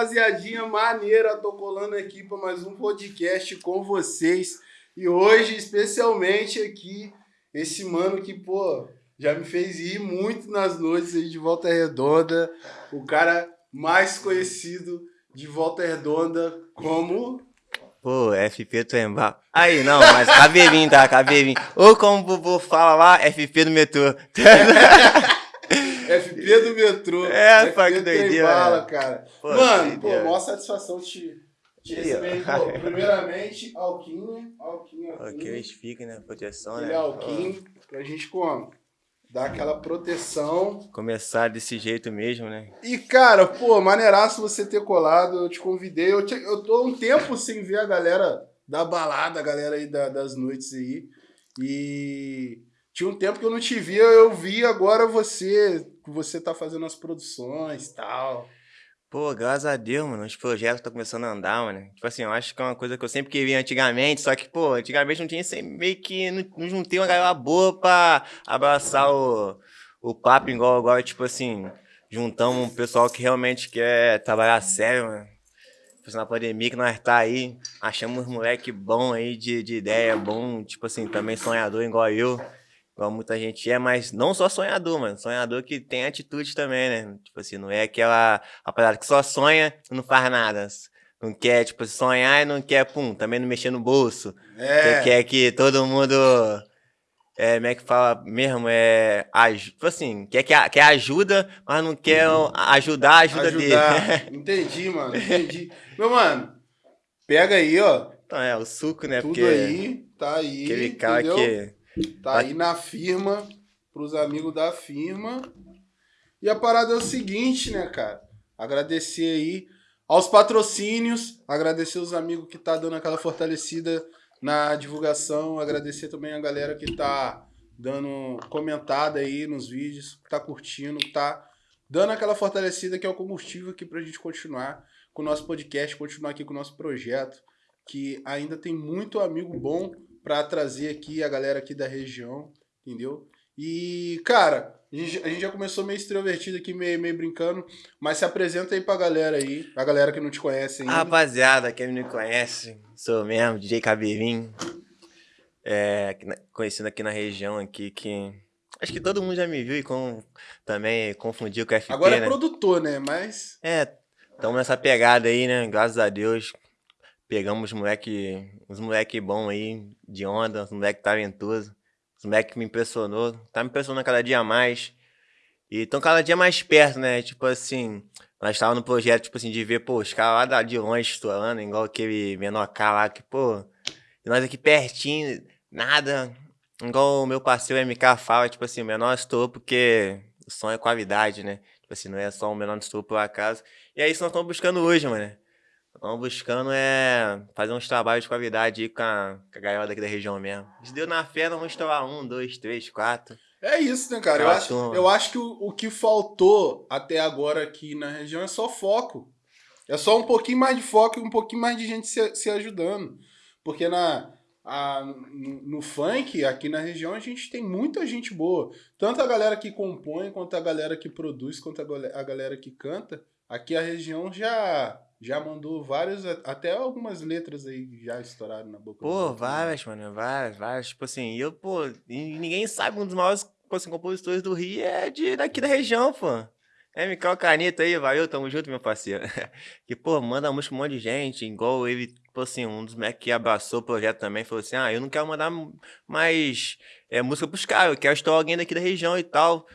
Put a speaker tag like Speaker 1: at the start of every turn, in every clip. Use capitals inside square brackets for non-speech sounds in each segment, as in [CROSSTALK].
Speaker 1: rapaziadinha maneira, tô colando aqui para mais um podcast com vocês. E hoje, especialmente aqui, esse mano que, pô, já me fez ir muito nas noites aí de Volta Redonda, o cara mais conhecido de Volta Redonda como
Speaker 2: Pô, FP Embalo. Aí, não, mas cabelinho, tá? Cabelinho. Ou como o Bubu fala lá, FP do metrô. [LAUGHS]
Speaker 1: FP do metrô.
Speaker 2: É, pá, que doideira.
Speaker 1: Bala, cara. Pô, Mano, pô, maior satisfação te, te receber. Pô, primeiramente, Alquinho. Alquinho,
Speaker 2: Alquinho. Alquinho né? Proteção, Ele
Speaker 1: né?
Speaker 2: É
Speaker 1: Alquinho, pra gente como? Dar aquela proteção.
Speaker 2: Começar desse jeito mesmo, né?
Speaker 1: E, cara, pô, maneiraço você ter colado. Eu te convidei. Eu, te, eu tô um tempo sem ver a galera da balada, a galera aí da, das noites aí. E tinha um tempo que eu não te via, eu vi agora você, você tá fazendo as produções e tal.
Speaker 2: Pô, graças a Deus, mano, os projetos estão começando a andar, mano. Tipo assim, eu acho que é uma coisa que eu sempre queria antigamente, só que, pô, antigamente não tinha meio que. Não, não juntei uma galera boa pra abraçar o, o papo igual, igual, tipo assim, juntamos um pessoal que realmente quer trabalhar sério, mano. Tipo, na pandemia que nós tá aí, achamos moleque bom aí de, de ideia, bom, tipo assim, também sonhador igual eu igual muita gente é, mas não só sonhador, mano. Sonhador que tem atitude também, né? Tipo assim, não é aquela rapaziada que só sonha e não faz nada. Não quer, tipo, sonhar e não quer, pum, também não mexer no bolso. É. quer que todo mundo. É, como é que fala mesmo? É. Tipo assim, quer, quer, quer ajuda, mas não quer ajudar a ajuda ajudar.
Speaker 1: dele. [LAUGHS] entendi, mano. Entendi. Meu, mano, pega aí, ó.
Speaker 2: Então é, o suco, né?
Speaker 1: Tudo Porque aí, tá aí.
Speaker 2: Aquele cara entendeu? que
Speaker 1: Tá aí na firma, pros amigos da firma. E a parada é o seguinte, né, cara? Agradecer aí aos patrocínios, agradecer os amigos que tá dando aquela fortalecida na divulgação, agradecer também a galera que tá dando comentada aí nos vídeos, que tá curtindo, tá dando aquela fortalecida que é o combustível aqui pra gente continuar com o nosso podcast, continuar aqui com o nosso projeto, que ainda tem muito amigo bom para trazer aqui a galera aqui da região, entendeu? E, cara, a gente, a gente já começou meio extrovertido aqui, meio, meio brincando, mas se apresenta aí pra galera aí, a galera que não te conhece ainda.
Speaker 2: Rapaziada, quem me conhece, sou mesmo, DJ Cabelinho, é, conhecido aqui na região aqui, que acho que todo mundo já me viu e com, também confundiu com o FP,
Speaker 1: Agora é
Speaker 2: né?
Speaker 1: produtor, né, mas...
Speaker 2: É, estamos nessa pegada aí, né, graças a Deus, Pegamos moleque, uns moleque bom aí, de onda, uns moleque talentoso. Uns moleque que me impressionou. Tá me impressionando cada dia mais. E estão cada dia mais perto, né? Tipo assim, nós estávamos no projeto, tipo assim, de ver, pô, os caras lá de longe estourando, igual aquele menor K lá, que, pô, nós aqui pertinho, nada. Igual o meu parceiro MK fala, tipo assim, o menor estourou porque o som é qualidade, né? Tipo assim, não é só um menor estourou por acaso. E é isso que nós estamos buscando hoje, mano. Estamos buscando é fazer uns trabalhos de qualidade aí com a, com a galera daqui da região mesmo. Se deu na fé, nós vamos estourar um, dois, três, quatro.
Speaker 1: É isso, né, cara? Eu acho, eu acho que o, o que faltou até agora aqui na região é só foco. É só um pouquinho mais de foco e um pouquinho mais de gente se, se ajudando. Porque na, a, no, no, funk, aqui na região, a gente tem muita gente boa. Tanto a galera que compõe, quanto a galera que produz, quanto a, a galera que canta. Aqui a região já já mandou várias, até algumas letras aí já estouraram na boca.
Speaker 2: Pô, várias, mano, várias, várias. Tipo assim, eu, pô, ninguém sabe, um dos maiores assim, compositores do Rio é de, daqui da região, pô. É, Micael Caneta aí, valeu, tamo junto, meu parceiro. [LAUGHS] que, pô, manda música um monte de gente, igual ele, tipo assim, um dos moleques que abraçou o projeto também, falou assim, ah, eu não quero mandar mais é, música pros caras, eu quero estourar alguém daqui da região e tal.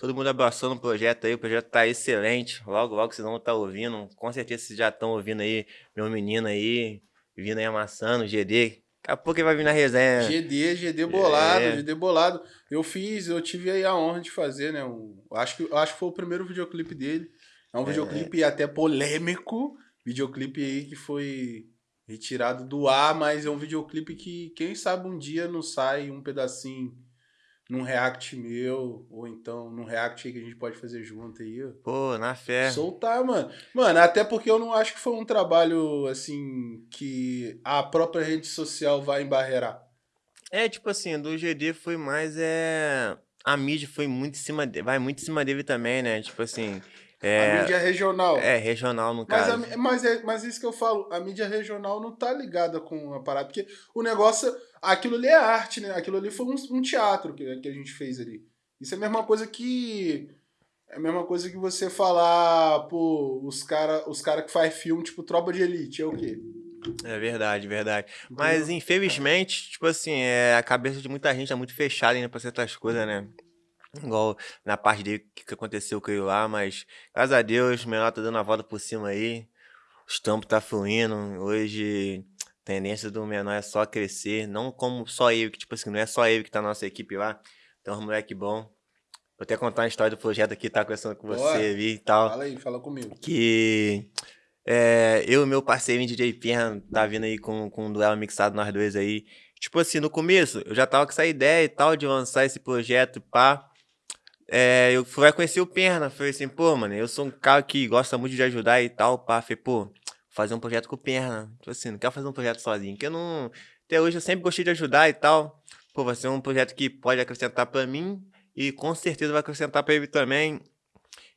Speaker 2: Todo mundo abraçou no projeto aí, o projeto tá excelente. Logo, logo vocês vão estar tá ouvindo. Com certeza vocês já estão ouvindo aí, meu menino aí, vindo aí amassando, GD. Daqui a pouco ele vai vir na resenha.
Speaker 1: GD, GD bolado, é. GD bolado. Eu fiz, eu tive aí a honra de fazer, né? Um, acho, que, acho que foi o primeiro videoclipe dele. É um é. videoclipe até polêmico. Videoclipe aí que foi retirado do ar, mas é um videoclipe que, quem sabe, um dia não sai um pedacinho num react meu, ou então num react que a gente pode fazer junto aí.
Speaker 2: Pô, na fé.
Speaker 1: Soltar, mano. Mano, até porque eu não acho que foi um trabalho, assim, que a própria rede social vai embarrear.
Speaker 2: É, tipo assim, do GD foi mais, é... A mídia foi muito em cima dele, vai muito em cima dele também, né? Tipo assim, É,
Speaker 1: a mídia regional.
Speaker 2: É, regional no
Speaker 1: mas,
Speaker 2: caso.
Speaker 1: A, mas, é, mas isso que eu falo, a mídia regional não tá ligada com a parada, porque o negócio, aquilo ali é arte, né? Aquilo ali foi um, um teatro que, que a gente fez ali. Isso é a mesma coisa que. É a mesma coisa que você falar, pô, os cara, os cara que faz filme, tipo, Tropa de Elite, é o quê?
Speaker 2: É verdade, verdade. Mas infelizmente, tipo assim, é, a cabeça de muita gente é muito fechada ainda pra certas coisas, né? Igual na parte dele que aconteceu com ele lá, mas graças a Deus, o menor tá dando a volta por cima aí. Os tampos tá fluindo. Hoje, tendência do menor é só crescer. Não como só ele, que tipo assim, não é só ele que tá na nossa equipe lá. Um moleque bom. Vou até contar uma história do projeto aqui, tá conversando com você ali e tal.
Speaker 1: Fala aí, fala comigo.
Speaker 2: Que é, eu e meu parceiro DJ Perna tá vindo aí com, com um duelo mixado nós dois aí. Tipo assim, no começo, eu já tava com essa ideia e tal de lançar esse projeto, pá. É, eu fui conhecer o Perna, falei assim, pô, mano, eu sou um cara que gosta muito de ajudar e tal, pá. Falei, pô, fazer um projeto com Perna. Tipo assim, não quero fazer um projeto sozinho, porque eu não... Até hoje eu sempre gostei de ajudar e tal. Pô, vai ser um projeto que pode acrescentar pra mim e com certeza vai acrescentar pra ele também.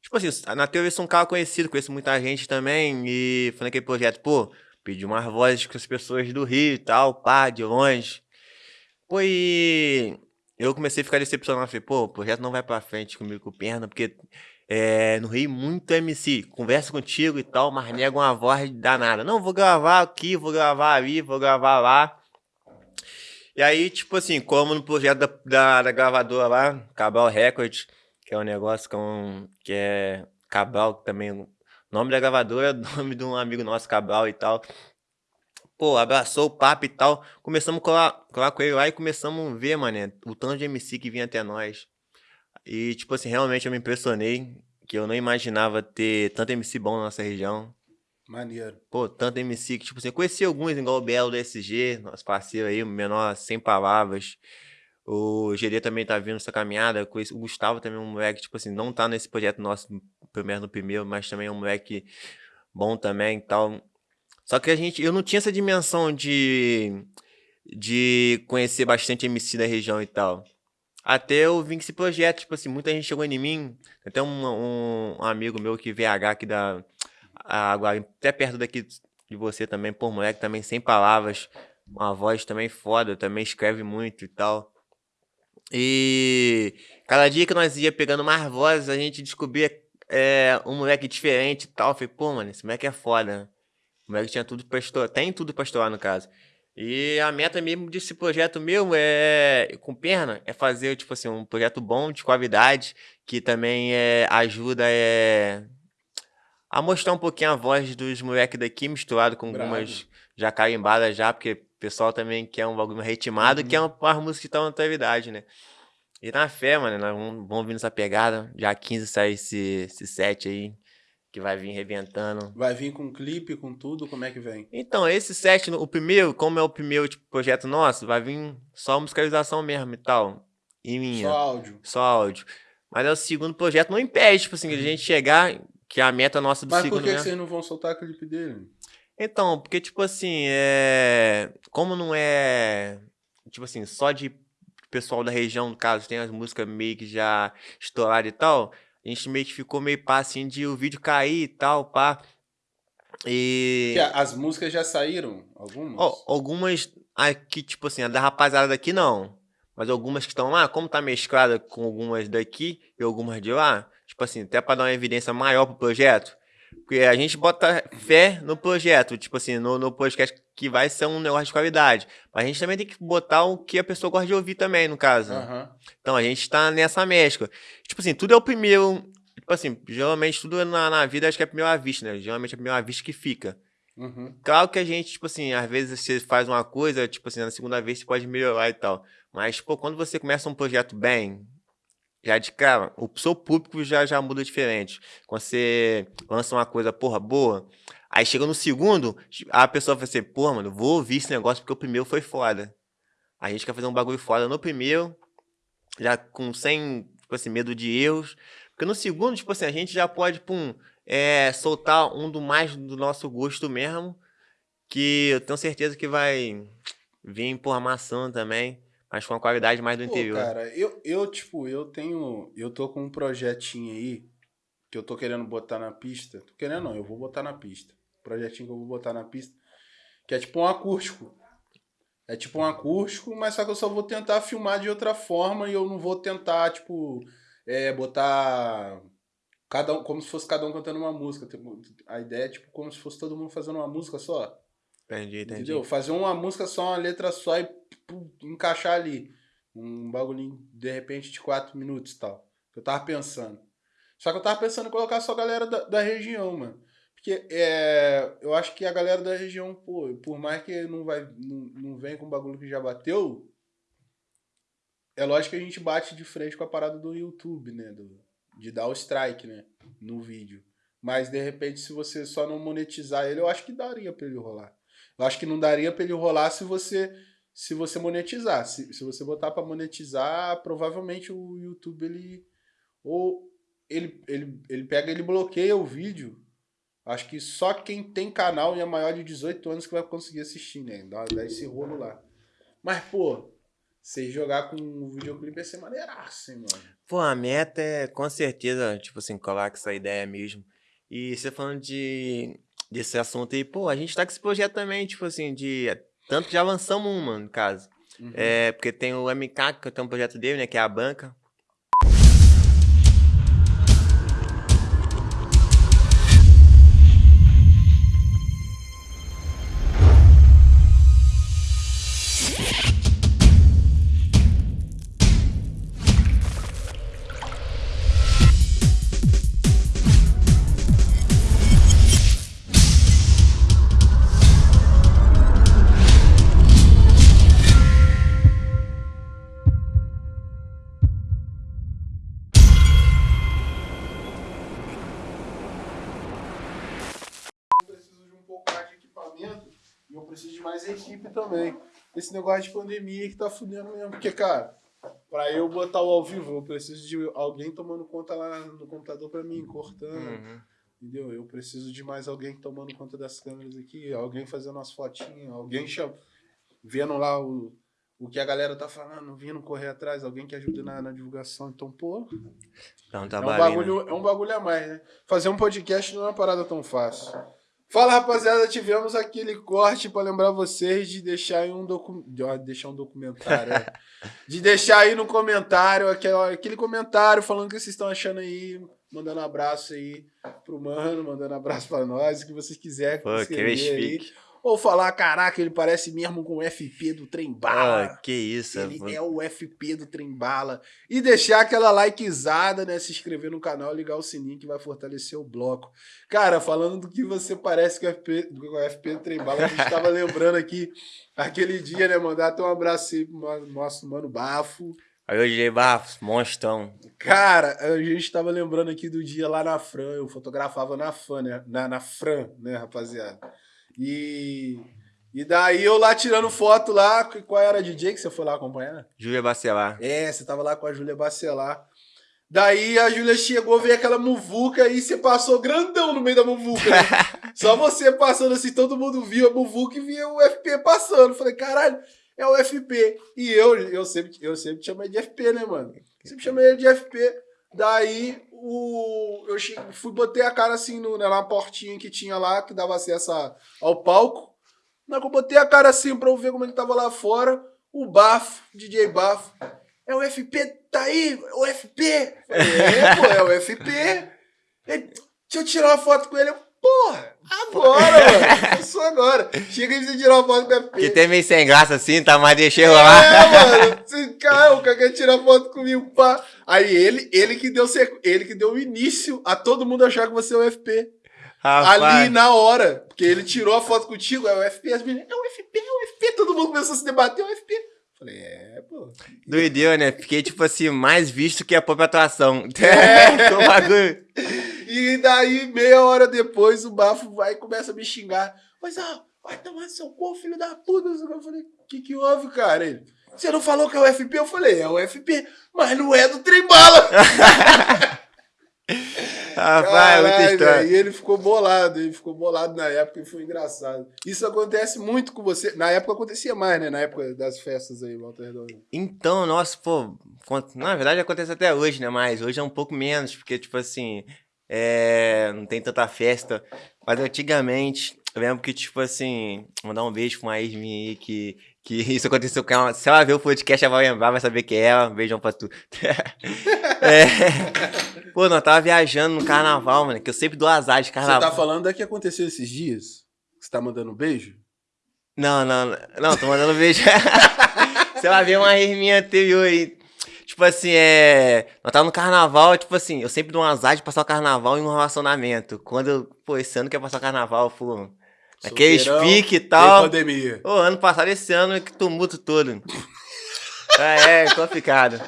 Speaker 2: Tipo assim, na teoria eu sou um cara conhecido, conheço muita gente também. E foi naquele projeto, pô, pedi umas vozes com as pessoas do Rio e tal, pá, de longe. Pô, e eu comecei a ficar decepcionado. Falei, pô, o projeto não vai pra frente comigo com perna, porque é, no Rio muito MC. Conversa contigo e tal, mas nega uma voz danada. Não, vou gravar aqui, vou gravar ali, vou gravar lá. E aí, tipo assim, como no projeto da, da, da gravadora lá, Cabral Records, que é um negócio com, que é Cabral também. O nome da gravadora é [LAUGHS] o nome de um amigo nosso, Cabral e tal. Pô, abraçou o papo e tal. Começamos a colar, colar com ele lá e começamos a ver, mané, o tanto de MC que vinha até nós. E, tipo assim, realmente eu me impressionei. Que eu não imaginava ter tanto MC bom na nossa região.
Speaker 1: Maneiro.
Speaker 2: Pô, tanto MC que, tipo assim, eu conheci alguns, igual o Belo do SG, nosso parceiro aí, o menor sem palavras. O GD também tá vindo essa caminhada. O Gustavo também é um moleque, tipo assim, não tá nesse projeto nosso, pelo menos no primeiro, mas também é um moleque bom também e tal. Só que a gente, eu não tinha essa dimensão de, de conhecer bastante MC da região e tal. Até eu vim com esse projeto, tipo assim, muita gente chegou em mim. Até um, um, amigo meu que VH aqui da. Agora, até perto daqui de você também, por moleque, também sem palavras. Uma voz também foda, também escreve muito e tal. E cada dia que nós ia pegando mais vozes, a gente descobria é, um moleque diferente e tal. Eu falei, pô, mano, esse moleque é foda. O moleque tinha tudo pra estourar, tem tudo pra estourar no caso. E a meta mesmo desse projeto meu é, com perna, é fazer, tipo assim, um projeto bom, de qualidade, que também é, ajuda é, a mostrar um pouquinho a voz dos moleques daqui, misturado com
Speaker 1: Bravo.
Speaker 2: algumas já carimbadas já, porque o pessoal também quer um bagulho ritmado,
Speaker 1: Uhum.
Speaker 2: que é uma, uma música que tá na atualidade, né? E na fé, mano, nós vamos, vamos vir nessa pegada. Já 15 sai esse, esse set aí, que vai vir reventando.
Speaker 1: Vai vir com clipe, com tudo, como é que vem?
Speaker 2: Então, esse set, o primeiro, como é o primeiro tipo, projeto nosso, vai vir só musicalização mesmo e tal. E minha.
Speaker 1: Só áudio.
Speaker 2: Só áudio. Mas é o segundo projeto, não impede, tipo assim, de a gente chegar, que é a meta nossa do
Speaker 1: Mas por
Speaker 2: segundo
Speaker 1: que, que
Speaker 2: mesmo.
Speaker 1: vocês não vão soltar clipe dele?
Speaker 2: Então, porque, tipo assim, é. Como não é. Tipo assim, só de pessoal da região, no caso, tem as músicas meio que já estouradas e tal. A gente meio que ficou meio pá assim de o vídeo cair e tal, pá. E.
Speaker 1: As músicas já saíram? Algumas?
Speaker 2: Ó, algumas aqui, tipo assim, a da rapaziada daqui não. Mas algumas que estão lá, como tá mesclada com algumas daqui e algumas de lá, tipo assim, até pra dar uma evidência maior pro projeto. Porque a gente bota fé no projeto, tipo assim, no, no podcast que vai ser um negócio de qualidade. Mas a gente também tem que botar o que a pessoa gosta de ouvir também, no caso.
Speaker 1: Aham.
Speaker 2: Então a gente tá nessa mescla. Tipo assim, tudo é o primeiro. Tipo assim, geralmente tudo na, na vida acho que é a primeira vista, né? Geralmente é a primeira vista que fica.
Speaker 1: Uhum.
Speaker 2: Claro que a gente, tipo assim, às vezes você faz uma coisa, tipo assim, na segunda vez você pode melhorar e tal. Mas, pô, quando você começa um projeto bem, já de cara, o seu público já, já muda diferente. Quando você lança uma coisa, porra, boa, aí chega no segundo, a pessoa vai assim, porra, mano, vou ouvir esse negócio porque o primeiro foi foda. A gente quer fazer um bagulho foda no primeiro, já com sem, tipo assim, medo de erros. Porque no segundo, tipo assim, a gente já pode, pum, é, soltar um do mais do nosso gosto mesmo, que eu tenho certeza que vai vir por maçã também, mas com a qualidade mais do
Speaker 1: Pô,
Speaker 2: interior.
Speaker 1: cara, eu, eu, tipo, eu tenho. Eu tô com um projetinho aí que eu tô querendo botar na pista. Tô querendo não, eu vou botar na pista. Projetinho que eu vou botar na pista. Que é tipo um acústico. É tipo um acústico, mas só que eu só vou tentar filmar de outra forma e eu não vou tentar, tipo, é, botar cada um, como se fosse cada um cantando uma música. A ideia é tipo como se fosse todo mundo fazendo uma música só.
Speaker 2: Entendi, entendi.
Speaker 1: Entendeu? Fazer uma música só, uma letra só e pum, encaixar ali. Um bagulhinho, de repente, de quatro minutos e tal. Que eu tava pensando. Só que eu tava pensando em colocar só a galera da, da região, mano. Porque é, eu acho que a galera da região, pô, por mais que não, vai, não, não vem com o bagulho que já bateu, é lógico que a gente bate de frente com a parada do YouTube, né? Do, de dar o strike, né? No vídeo. Mas de repente, se você só não monetizar ele, eu acho que daria pra ele rolar. Eu acho que não daria pra ele rolar se você se você monetizar. Se, se você botar para monetizar, provavelmente o YouTube ele ou ele, ele, ele pega ele bloqueia o vídeo Acho que só quem tem canal e é maior de 18 anos que vai conseguir assistir, né? Dá, dá esse rolo lá. Mas, pô, você jogar com o videoclipe ia ser maneiraço, hein, mano?
Speaker 2: Pô, a meta é com certeza, tipo assim, colar com essa ideia mesmo. E você falando de desse assunto aí, pô, a gente tá com esse projeto também, tipo assim, de. Tanto já avançamos um, mano, no caso. Uhum. É, porque tem o MK, que tem um projeto dele, né? Que é a banca.
Speaker 1: Esse negócio de pandemia que tá fudendo mesmo. Porque, cara, pra eu botar o ao vivo, eu preciso de alguém tomando conta lá no computador pra mim, cortando. Uhum. Entendeu? Eu preciso de mais alguém tomando conta das câmeras aqui, alguém fazendo as fotinhas, alguém cham... vendo lá o, o que a galera tá falando, vindo correr atrás, alguém que ajude na, na divulgação. Então, pô.
Speaker 2: Então, tá
Speaker 1: é, um bagulho, é um bagulho a mais, né? Fazer um podcast não é uma parada tão fácil. Fala, rapaziada, tivemos aquele corte para lembrar vocês de deixar aí um documentário, deixar um documentário, é. [LAUGHS] de deixar aí no comentário aquele, aquele comentário falando o que vocês estão achando aí, mandando abraço aí pro mano, mandando abraço para nós, o que vocês quiserem.
Speaker 2: Pô, que aí.
Speaker 1: Ou falar, caraca, ele parece mesmo com o FP do Trembala.
Speaker 2: Ah, que isso.
Speaker 1: Ele é o FP do Trembala. E deixar aquela likezada, né? Se inscrever no canal, ligar o sininho que vai fortalecer o bloco. Cara, falando do que você parece com o FP, com o FP do Trembala, a gente tava [LAUGHS] lembrando aqui aquele dia, né? Mandar até um abraço aí pro nosso mano Bafo.
Speaker 2: Aí hoje Bafos, monstrão.
Speaker 1: Cara, a gente tava lembrando aqui do dia lá na Fran, eu fotografava na Fran, né? Na, na Fran, né, rapaziada? E, e daí eu lá tirando foto lá, qual era a DJ que você foi lá acompanhar?
Speaker 2: Júlia Bacelar.
Speaker 1: É, você tava lá com a Júlia Bacelar. Daí a Júlia chegou, veio aquela muvuca e você passou grandão no meio da muvuca. Né? [LAUGHS] Só você passando assim, todo mundo viu a muvuca e via o FP passando. Falei, caralho, é o FP. E eu, eu sempre, eu sempre chamei de FP, né, mano? Sempre chamei ele de FP. Daí o, eu fui, botei a cara assim no, na portinha que tinha lá, que dava acesso ao palco. Na que eu botei a cara assim pra eu ver como ele tava lá fora, o Bafo, DJ Bafo, é o FP, tá aí, o FP. É, pô, é o FP. Ele, deixa eu tirar uma foto com ele. Eu, Porra, agora, [LAUGHS] mano. Começou agora. Chega de você tirar uma foto com o FP.
Speaker 2: Que tem meio sem graça assim, tá? Mas deixei rolar.
Speaker 1: É, mano. Esse cara, o cara quer tirar foto comigo, pá. Aí ele, ele que deu ele que deu o início a todo mundo achar que você é o FP. Rapaz. Ali na hora. Porque ele tirou a foto contigo, é o FP. As meninas, é o FP, é o FP. Todo mundo começou a se debater, é o FP. Falei, é, pô.
Speaker 2: Doideu, né? Fiquei, tipo assim, mais visto que a própria atuação. É. [LAUGHS] bagulho. [LAUGHS]
Speaker 1: E daí, meia hora depois, o bafo vai e começa a me xingar. Mas, ó, vai tomar seu cu, filho da puta. Eu falei, o que que houve, cara? Ele, você não falou que é o FP? Eu falei, é o FP, mas não é do trem bala. [LAUGHS]
Speaker 2: Rapaz, muita história.
Speaker 1: E ele ficou bolado, ele ficou bolado na época e foi engraçado. Isso acontece muito com você. Na época acontecia mais, né? Na época das festas aí, Walter Redondo.
Speaker 2: Então, nossa, pô, na verdade acontece até hoje, né? Mas hoje é um pouco menos, porque, tipo assim, é, não tem tanta festa. Mas antigamente, eu lembro que, tipo assim, mandar um beijo pra uma ex minha aí que, que [LAUGHS] isso aconteceu com ela. Se ela ver o podcast, ela vai lembrar, vai saber que é ela. Um beijão pra tu. [LAUGHS] é. Pô, nós tava viajando no carnaval, mano, que eu sempre dou azar de carnaval.
Speaker 1: Você tá falando da que aconteceu esses dias? Você tá mandando um beijo?
Speaker 2: Não, não, não, tô mandando beijo. [LAUGHS] Você vai ver uma ex minha anterior aí. Tipo assim, é. Nós tava no carnaval, tipo assim, eu sempre dou um azar de passar o carnaval em um relacionamento. Quando eu, pô, esse ano que ia passar o carnaval, pô. Aqueles pique e tal.
Speaker 1: pandemia.
Speaker 2: Ô, ano passado, esse ano, que tumulto todo. [LAUGHS] é, é, complicado.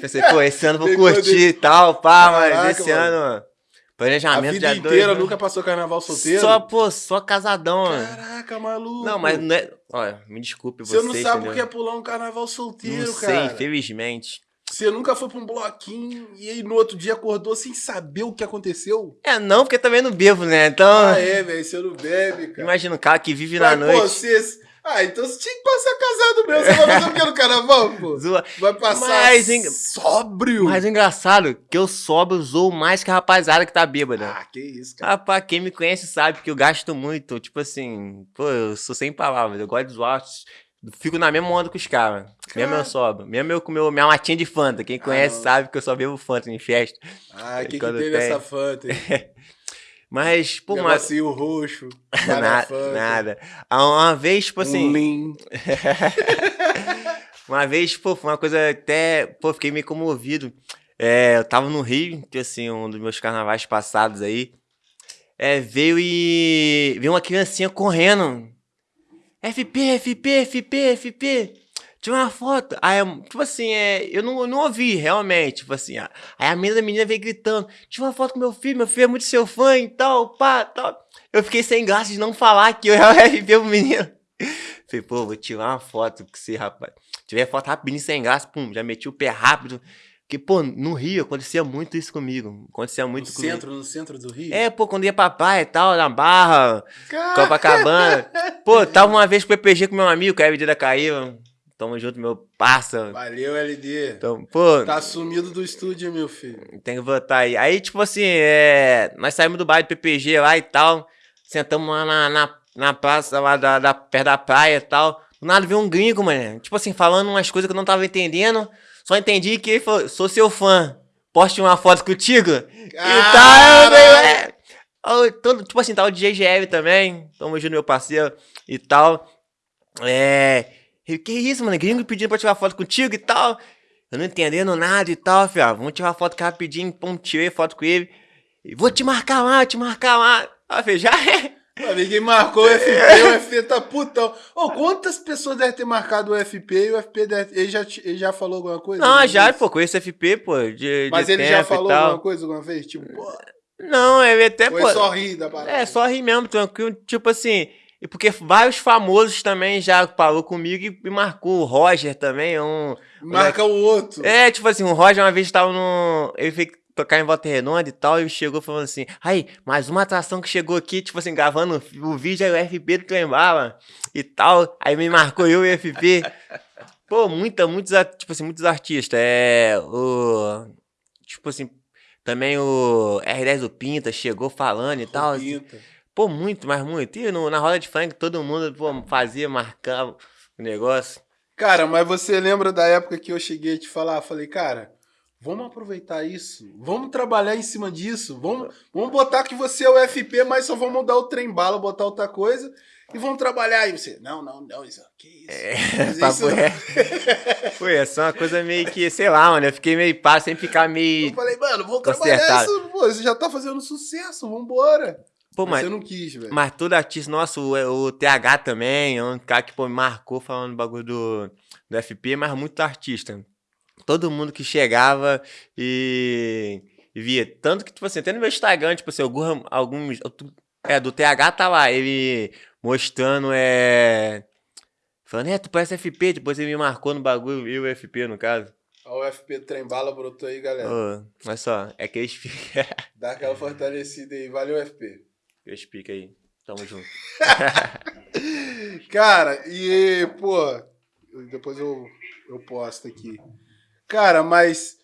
Speaker 2: Pensei, pô, esse ano vou
Speaker 1: Tem
Speaker 2: curtir
Speaker 1: pandemia.
Speaker 2: e tal, pá,
Speaker 1: Caraca,
Speaker 2: mas esse
Speaker 1: mano.
Speaker 2: ano.
Speaker 1: A
Speaker 2: Planejamento
Speaker 1: vida
Speaker 2: de
Speaker 1: inteira
Speaker 2: dois,
Speaker 1: nunca passou carnaval solteiro?
Speaker 2: Só, pô, só casadão.
Speaker 1: Caraca, maluco.
Speaker 2: Não, mas não é. Olha, me desculpe
Speaker 1: Você
Speaker 2: você.
Speaker 1: não sabe o que é pular um carnaval solteiro,
Speaker 2: Não sei,
Speaker 1: cara.
Speaker 2: infelizmente.
Speaker 1: Você nunca foi pra um bloquinho e aí no outro dia acordou sem saber o que aconteceu?
Speaker 2: É, não, porque também não bebo, né? Então,
Speaker 1: Ah, é, velho. Você não bebe, cara.
Speaker 2: imagina um cara que vive
Speaker 1: Mas,
Speaker 2: na
Speaker 1: pô,
Speaker 2: noite.
Speaker 1: você... Ah, então você tinha que passar casado mesmo. Você vai fazer o que no carnaval, pô?
Speaker 2: Zoa.
Speaker 1: Vai passar
Speaker 2: Mas, hein,
Speaker 1: sóbrio.
Speaker 2: Mas o engraçado, que eu sobro, zoo mais que a rapaziada que tá bêbada.
Speaker 1: Ah, que isso, cara.
Speaker 2: Rapaz, quem me conhece sabe que eu gasto muito. Tipo assim, pô, eu sou sem palavras. Eu gosto de zoar. Fico na mesma onda com os caras. Mesmo eu sobro. Mesmo eu com meu, minha latinha de Fanta. Quem conhece
Speaker 1: não.
Speaker 2: sabe que eu só bebo Fanta em festa.
Speaker 1: Ah, o que, que
Speaker 2: Quando
Speaker 1: tem nessa Fanta? [LAUGHS]
Speaker 2: Mas, pô, mas.
Speaker 1: Negocinho roxo. [LAUGHS]
Speaker 2: Nada, nada. Ah, Uma vez, tipo assim.
Speaker 1: Um lean. [LAUGHS]
Speaker 2: Uma vez, pô, foi uma coisa até. Pô, fiquei meio comovido. É, eu tava no Rio, que assim, um dos meus carnavais passados aí. É, veio e. Veio uma criancinha correndo. FP, FP, FP, FP. Tira uma foto. Aí, tipo assim, é, eu não, eu não ouvi, realmente. Tipo assim, a- aí a menina da menina veio gritando: Tira uma foto com meu filho, meu filho é muito seu fã e tal, pá, tal. Eu fiquei sem graça de não falar que eu [LAUGHS] era o FP pro menino. Falei, pô, vou tirar uma foto com você, rapaz. Tirei foto rapidinho, sem graça, pum, já meti o pé rápido. Porque, pô, no Rio acontecia muito isso comigo. Acontecia muito
Speaker 1: no
Speaker 2: comigo.
Speaker 1: centro, no centro do Rio?
Speaker 2: É, pô, quando ia pra praia e tal, na Barra,
Speaker 1: Cara,
Speaker 2: Copacabana. [LAUGHS] pô, tava uma vez com o PPG com meu amigo, que é a medida caiu. Tamo junto, meu parça.
Speaker 1: Valeu, LD.
Speaker 2: Então, pô,
Speaker 1: Tá sumido do estúdio, meu filho.
Speaker 2: tem que voltar aí. Aí, tipo assim, é... nós saímos do bairro do PPG lá e tal. Sentamos lá na, na, na praça lá da, da, perto da praia e tal. Do nada veio um gringo, mano. Tipo assim, falando umas coisas que eu não tava entendendo. Só entendi que ele falou, sou seu fã. Poste uma foto contigo? E tal, eu ué. Aí, todo- Tipo assim, tal de GGL também. Tamo junto, meu parceiro e tal. É. Que isso, mano? Gringo pedindo pra tirar foto contigo e tal. Eu não entendendo nada e tal, filho. ah, Vamos tirar foto rapidinho. Pum, tirei foto com ele. Vou te marcar lá, te marcar lá. Ah, filho, já é.
Speaker 1: Pô, Ninguém marcou o FP, o FP tá putão. Ô, quantas pessoas devem ter marcado o FP e o FP deve... ele, já, te- ele já falou alguma coisa?
Speaker 2: Não, já, pô, conheço FP, pô. De,
Speaker 1: Mas
Speaker 2: de
Speaker 1: ele já falou alguma coisa alguma vez? Tipo, pô,
Speaker 2: Não, ele até, pô.
Speaker 1: é só rir da parada?
Speaker 2: É, só rir mesmo, tranquilo. Tipo assim, e porque vários famosos também já falou comigo e me marcou. O Roger também, um.
Speaker 1: Marca o outro.
Speaker 2: É, tipo assim, o Roger uma vez tava no. Ele veio tocar em Volta Redonda e tal, e chegou falando assim, aí, mais uma atração que chegou aqui, tipo assim, gravando o vídeo, aí o FP do Trembala e tal, aí me marcou eu e o FP. [LAUGHS] Pô, muita, muitos, tipo assim, muitos artistas, é, o, tipo assim, também o R10 do Pinta chegou falando e tal, assim. Pô, muito, mas muito. E no- na roda de funk todo mundo pô, fazia, marcava o negócio.
Speaker 1: Cara, mas você lembra da época que eu cheguei a te falar? Falei, cara, vamos aproveitar isso. Vamos trabalhar em cima disso. Vamos, vamos botar que você é o FP, mas só vamos mudar o trem bala, botar outra coisa. E vamos trabalhar aí. Você, não, não, não, isso, que isso? Mas [LAUGHS]
Speaker 2: Papo
Speaker 1: isso- [LAUGHS]
Speaker 2: é. Foi, essa é uma coisa meio que, sei lá, mano. Eu fiquei meio pá, sem ficar
Speaker 1: Eu
Speaker 2: meio.
Speaker 1: falei, mano, vamos trabalhar
Speaker 2: Consertado.
Speaker 1: isso. Pô, você já tá fazendo sucesso, vambora.
Speaker 2: Pô,
Speaker 1: mas,
Speaker 2: mas,
Speaker 1: você não quis, velho.
Speaker 2: mas todo artista, nossa, o, o TH também, é um cara que pô, me marcou falando do bagulho do, do FP, mas muito artista. Todo mundo que chegava e, e via. Tanto que, tipo assim, até no meu Instagram, tipo assim, algum- alguns. É, do TH tá lá, ele mostrando, é. Falando, é, tu parece FP, depois ele me marcou no bagulho, e o FP, no caso.
Speaker 1: Ó, o FP trem bala brotou aí, galera.
Speaker 2: Ô, olha só, é que eles. [LAUGHS]
Speaker 1: Dá aquela fortalecida aí. Valeu, FP.
Speaker 2: Eles ficam aí. Tamo junto. [LAUGHS]
Speaker 1: Cara, e, pô, depois eu, eu posto aqui. Cara, mas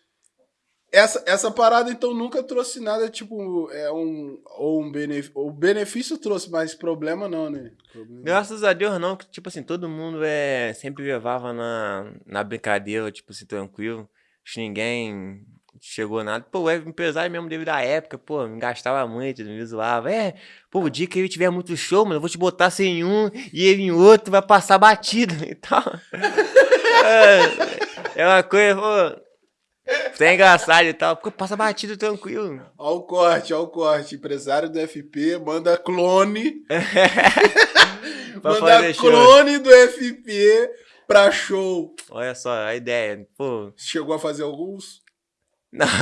Speaker 1: essa, essa parada, então, nunca trouxe nada, tipo, é um, ou um benefício, o benefício trouxe, mas problema não, né? Problema.
Speaker 2: Graças a Deus não, que, tipo assim, todo mundo é, sempre levava na, na brincadeira, tipo assim, tranquilo. Acho que ninguém chegou nada. Pô, o empresário mesmo devido à época, pô, me gastava muito, me zoava. É, pô, o dia que ele tiver muito show, mano, eu vou te botar sem um e ele em outro, vai passar batido [LAUGHS] e tal. [LAUGHS] é, é uma coisa, pô... É engraçado e tal. Passa batido tranquilo.
Speaker 1: Olha o corte, olha o corte. Empresário do FP manda clone. [LAUGHS] manda clone show. do FP pra show.
Speaker 2: Olha só, a ideia. Pô.
Speaker 1: Chegou a fazer alguns?
Speaker 2: Não. [LAUGHS]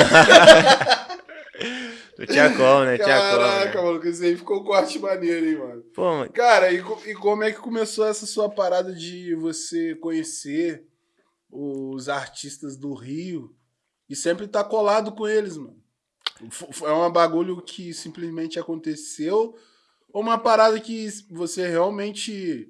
Speaker 2: Não tinha como, né? Tinha
Speaker 1: Caraca,
Speaker 2: como,
Speaker 1: né? mano, isso aí ficou um corte maneiro, hein, mano. Pô, mano. Cara, e, e como é que começou essa sua parada de você conhecer os artistas do Rio e sempre tá colado com eles, mano. É um bagulho que simplesmente aconteceu ou uma parada que você realmente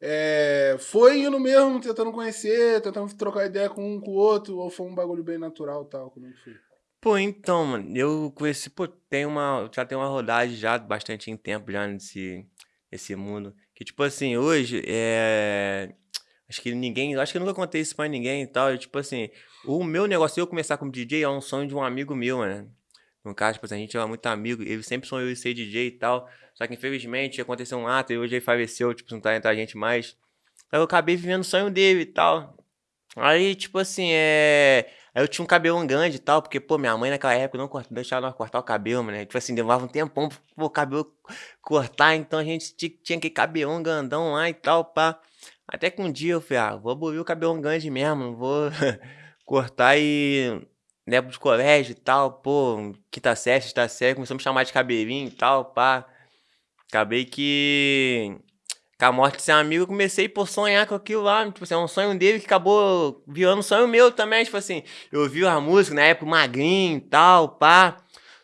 Speaker 1: é, foi indo mesmo, tentando conhecer, tentando trocar ideia com um com o outro, ou foi um bagulho bem natural tal? Como é que foi?
Speaker 2: Pô, então, mano, eu conheci, pô, tem uma, já tem uma rodagem já bastante em tempo já nesse, nesse mundo. Que, tipo assim, hoje, é, Acho que ninguém. Acho que nunca contei isso pra ninguém e tal. E, tipo assim, o meu negócio, eu começar como DJ, é um sonho de um amigo meu, né? No caso, tipo assim, a gente é muito amigo, ele sempre sonhou em ser DJ e tal. Só que infelizmente aconteceu um ato e hoje ele faleceu, tipo, não tá entre a gente mais. Aí eu acabei vivendo o sonho dele e tal. Aí, tipo assim, é. Aí eu tinha um cabelo grande e tal, porque, pô, minha mãe naquela época não deixava nós cortar o cabelo, né? Tipo assim, demorava um tempão pro cabelo cortar, então a gente tinha que cabelão grandão lá e tal, pá. Até que um dia eu falei, ah, vou abolir o cabelo grande mesmo, vou [LAUGHS] cortar e levo de colégio e tal, pô, quinta série, sexta série, começou a me chamar de cabelinho e tal, pá. Acabei que com a morte de ser amigo, eu comecei por sonhar com aquilo lá, tipo assim, é um sonho dele que acabou virando um sonho meu também, tipo assim, eu ouvi a música na época magrinho e tal, pá.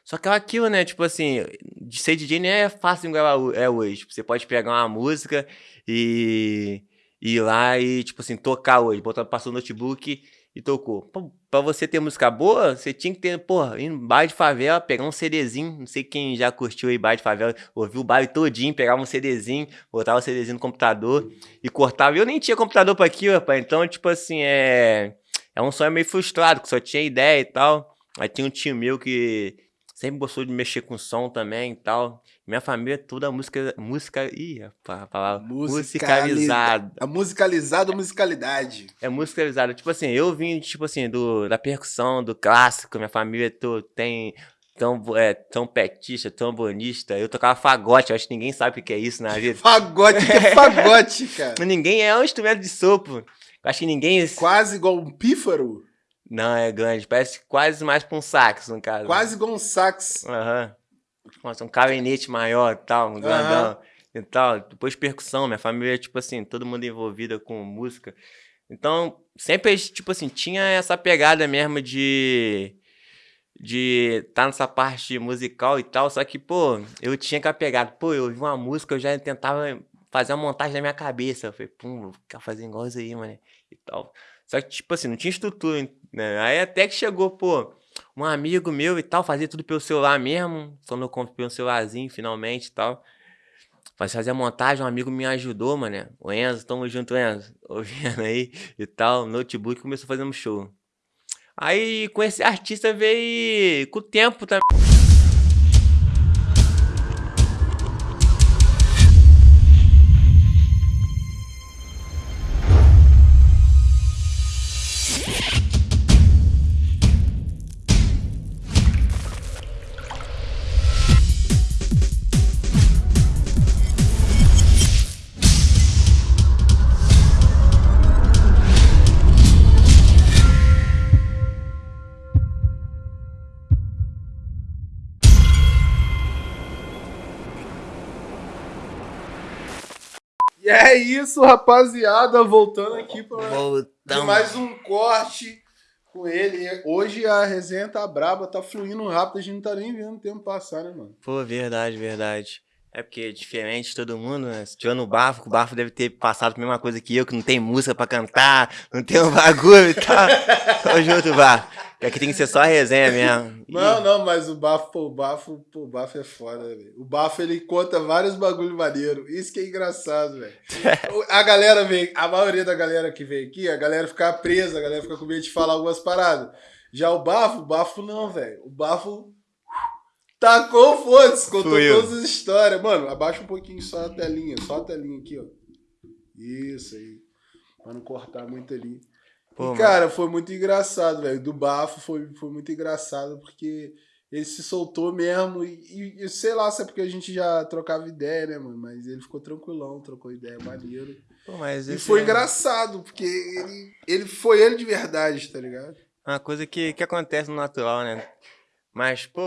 Speaker 2: Só que é aquilo, né, tipo assim, de ser DJ nem é fácil igual é hoje. Tipo, você pode pegar uma música e ir lá e, tipo assim, tocar hoje. Botar, passou o notebook e tocou. Pô, pra você ter música boa, você tinha que ter, porra, ir em baile de favela, pegar um CDzinho. Não sei quem já curtiu aí baile de favela, ouviu o baile todinho, pegava um CDzinho, botava o CDzinho no computador e cortava. Eu nem tinha computador pra aquilo, rapaz. Então, tipo assim, é. É um sonho meio frustrado, que só tinha ideia e tal. Aí tinha um tio meu que sempre gostou de mexer com som também e tal. Minha família é toda música. Música. Ih, a palavra. Musicalizada.
Speaker 1: A musicalizada musicalidade.
Speaker 2: É musicalizada. Tipo assim, eu vim, tipo assim, do, da percussão, do clássico. Minha família to, tem. Tão, é, tão petista, tão bonista. Eu tocava fagote, eu acho que ninguém sabe o que é isso na [LAUGHS] vida.
Speaker 1: fagote, que é [LAUGHS] fagote, cara?
Speaker 2: ninguém é um instrumento de sopro. Eu acho que ninguém.
Speaker 1: Quase igual um pífaro?
Speaker 2: Não, é grande. Parece quase mais pra um sax, no caso.
Speaker 1: Quase igual um sax.
Speaker 2: Aham. Uhum. Nossa, um clarinete maior tal, um grandão uhum. e tal. Depois percussão, minha família, tipo assim, todo mundo envolvida com música. Então, sempre, tipo assim, tinha essa pegada mesmo de de estar tá nessa parte musical e tal, só que, pô, eu tinha que pegada, pô, eu ouvi uma música, eu já tentava fazer uma montagem na minha cabeça, eu falei, pum, vou ficar fazendo igual isso aí, mano, e tal. Só que, tipo assim, não tinha estrutura, né? Aí até que chegou, pô, um amigo meu e tal, fazia tudo pelo celular mesmo. Quando eu comprei um celularzinho finalmente e tal. Fazer a montagem, um amigo me ajudou, mano. O Enzo, tamo junto, Enzo. [LAUGHS] Ouvindo aí e tal. Notebook começou um show. Aí com esse artista veio com o tempo também.
Speaker 1: E é isso, rapaziada. Voltando aqui para mais um corte com ele. Hoje a resenha tá braba, tá fluindo rápido. A gente não tá nem vendo o tempo passar, né, mano?
Speaker 2: Pô, verdade, verdade. É porque é diferente de todo mundo, né? Se tiver no bafo, o bafo deve ter passado a mesma coisa que eu, que não tem música pra cantar, não tem um bagulho e tal. [LAUGHS] Tamo junto, bafo. Que aqui tem que ser só resenha mesmo.
Speaker 1: Não, não, mas o bafo, pô, o bafo, pô, o bafo é foda, velho. O bafo ele conta vários bagulho maneiro. Isso que é engraçado, velho. [LAUGHS] a galera vem, a maioria da galera que vem aqui, a galera fica presa, a galera fica com medo de falar algumas paradas. Já o bafo, o bafo não, velho. O bafo tacou foda-se, contou todas as histórias. Mano, abaixa um pouquinho só a telinha, só a telinha aqui, ó. Isso aí. Pra não cortar muito ali. Pô, e, cara, foi muito engraçado, velho. Do bafo foi, foi muito engraçado, porque ele se soltou mesmo. E, e, sei lá se é porque a gente já trocava ideia, né, mano? Mas ele ficou tranquilão, trocou ideia, maneiro. Pô, e foi é... engraçado, porque ele, ele foi ele de verdade, tá ligado?
Speaker 2: Uma coisa que, que acontece no natural, né? Mas, pô,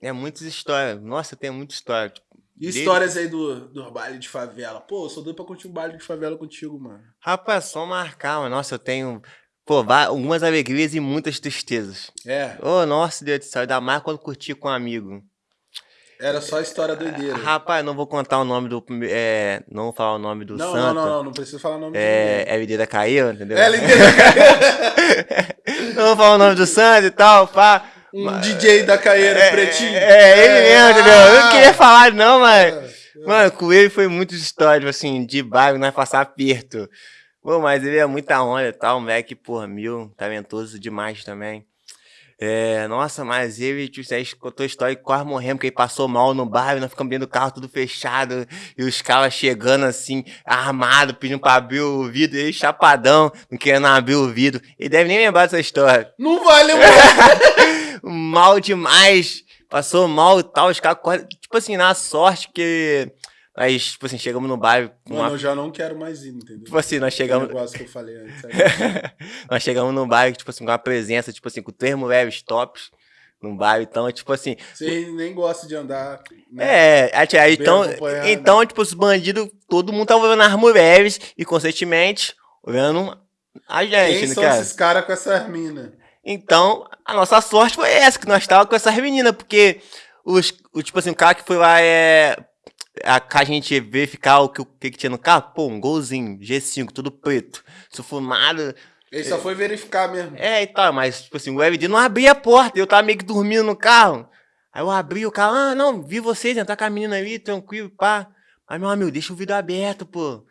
Speaker 2: é muitas histórias. Nossa, tem muita história. Tipo,
Speaker 1: e histórias aí do, do baile de favela. Pô, eu sou doido pra curtir um baile de favela contigo, mano.
Speaker 2: Rapaz, só marcar, mano. Nossa, eu tenho Pô, algumas alegrias e muitas tristezas.
Speaker 1: É.
Speaker 2: Ô, oh, nossa, Deus do céu, ainda mais quando curti com um amigo.
Speaker 1: Era só história doideira.
Speaker 2: Rapaz, não vou contar o nome do. É, não vou falar o nome do
Speaker 1: não,
Speaker 2: santo.
Speaker 1: Não, não, não, não precisa falar o nome
Speaker 2: é, do LD da Caiu, entendeu?
Speaker 1: LD da
Speaker 2: não [LAUGHS] vou falar o nome do santo e tal, pá.
Speaker 1: Um mas, DJ da Caeira, é, pretinho.
Speaker 2: É, ele mesmo, entendeu? Eu não queria falar, não, mas. É, é. Mano, com ele foi muitas histórias, assim, de bairro, nós passar aperto. Pô, mas ele é muita onda e tal, moleque, porra, mil, talentoso demais também. É, nossa, mas ele, tipo, aí contou a história que quase morremos, porque ele passou mal no bairro, nós ficamos dentro do carro tudo fechado, e os caras chegando assim, armado, pedindo pra abrir o vidro, ele chapadão, não querendo abrir o vidro. Ele deve nem lembrar dessa história.
Speaker 1: Não vai lembrar! [LAUGHS]
Speaker 2: mal demais, passou mal e tal, os caras, tipo assim, na sorte que Aí, tipo assim, chegamos no bairro.
Speaker 1: Mano, uma... eu já não quero mais ir, entendeu?
Speaker 2: Tipo assim, nós chegamos.
Speaker 1: O negócio que eu falei antes. [LAUGHS]
Speaker 2: nós chegamos no bairro, tipo assim, com uma presença, tipo assim, com três mulheres tops no bairro. Então, tipo assim.
Speaker 1: Você nem gosta de andar.
Speaker 2: Né? É, aí, então, então, tipo, os bandidos, todo mundo tava vendo as mulheres e, consequentemente, vendo a gente.
Speaker 1: Quem são esses caras com essas minas?
Speaker 2: Então, a nossa sorte foi essa, que nós tava com essas meninas, porque os, o, tipo assim, o cara que foi lá é a, a gente verificar o que, o que, que tinha no carro, pô, um golzinho, G5, tudo preto, sufumado.
Speaker 1: Ele só foi verificar mesmo.
Speaker 2: É, e tal, mas, tipo assim, o LD não abria a porta, eu tava meio que dormindo no carro. Aí eu abri o carro, ah, não, vi vocês entrar com a menina ali, tranquilo, pá. Mas, meu amigo, deixa o vidro aberto, pô.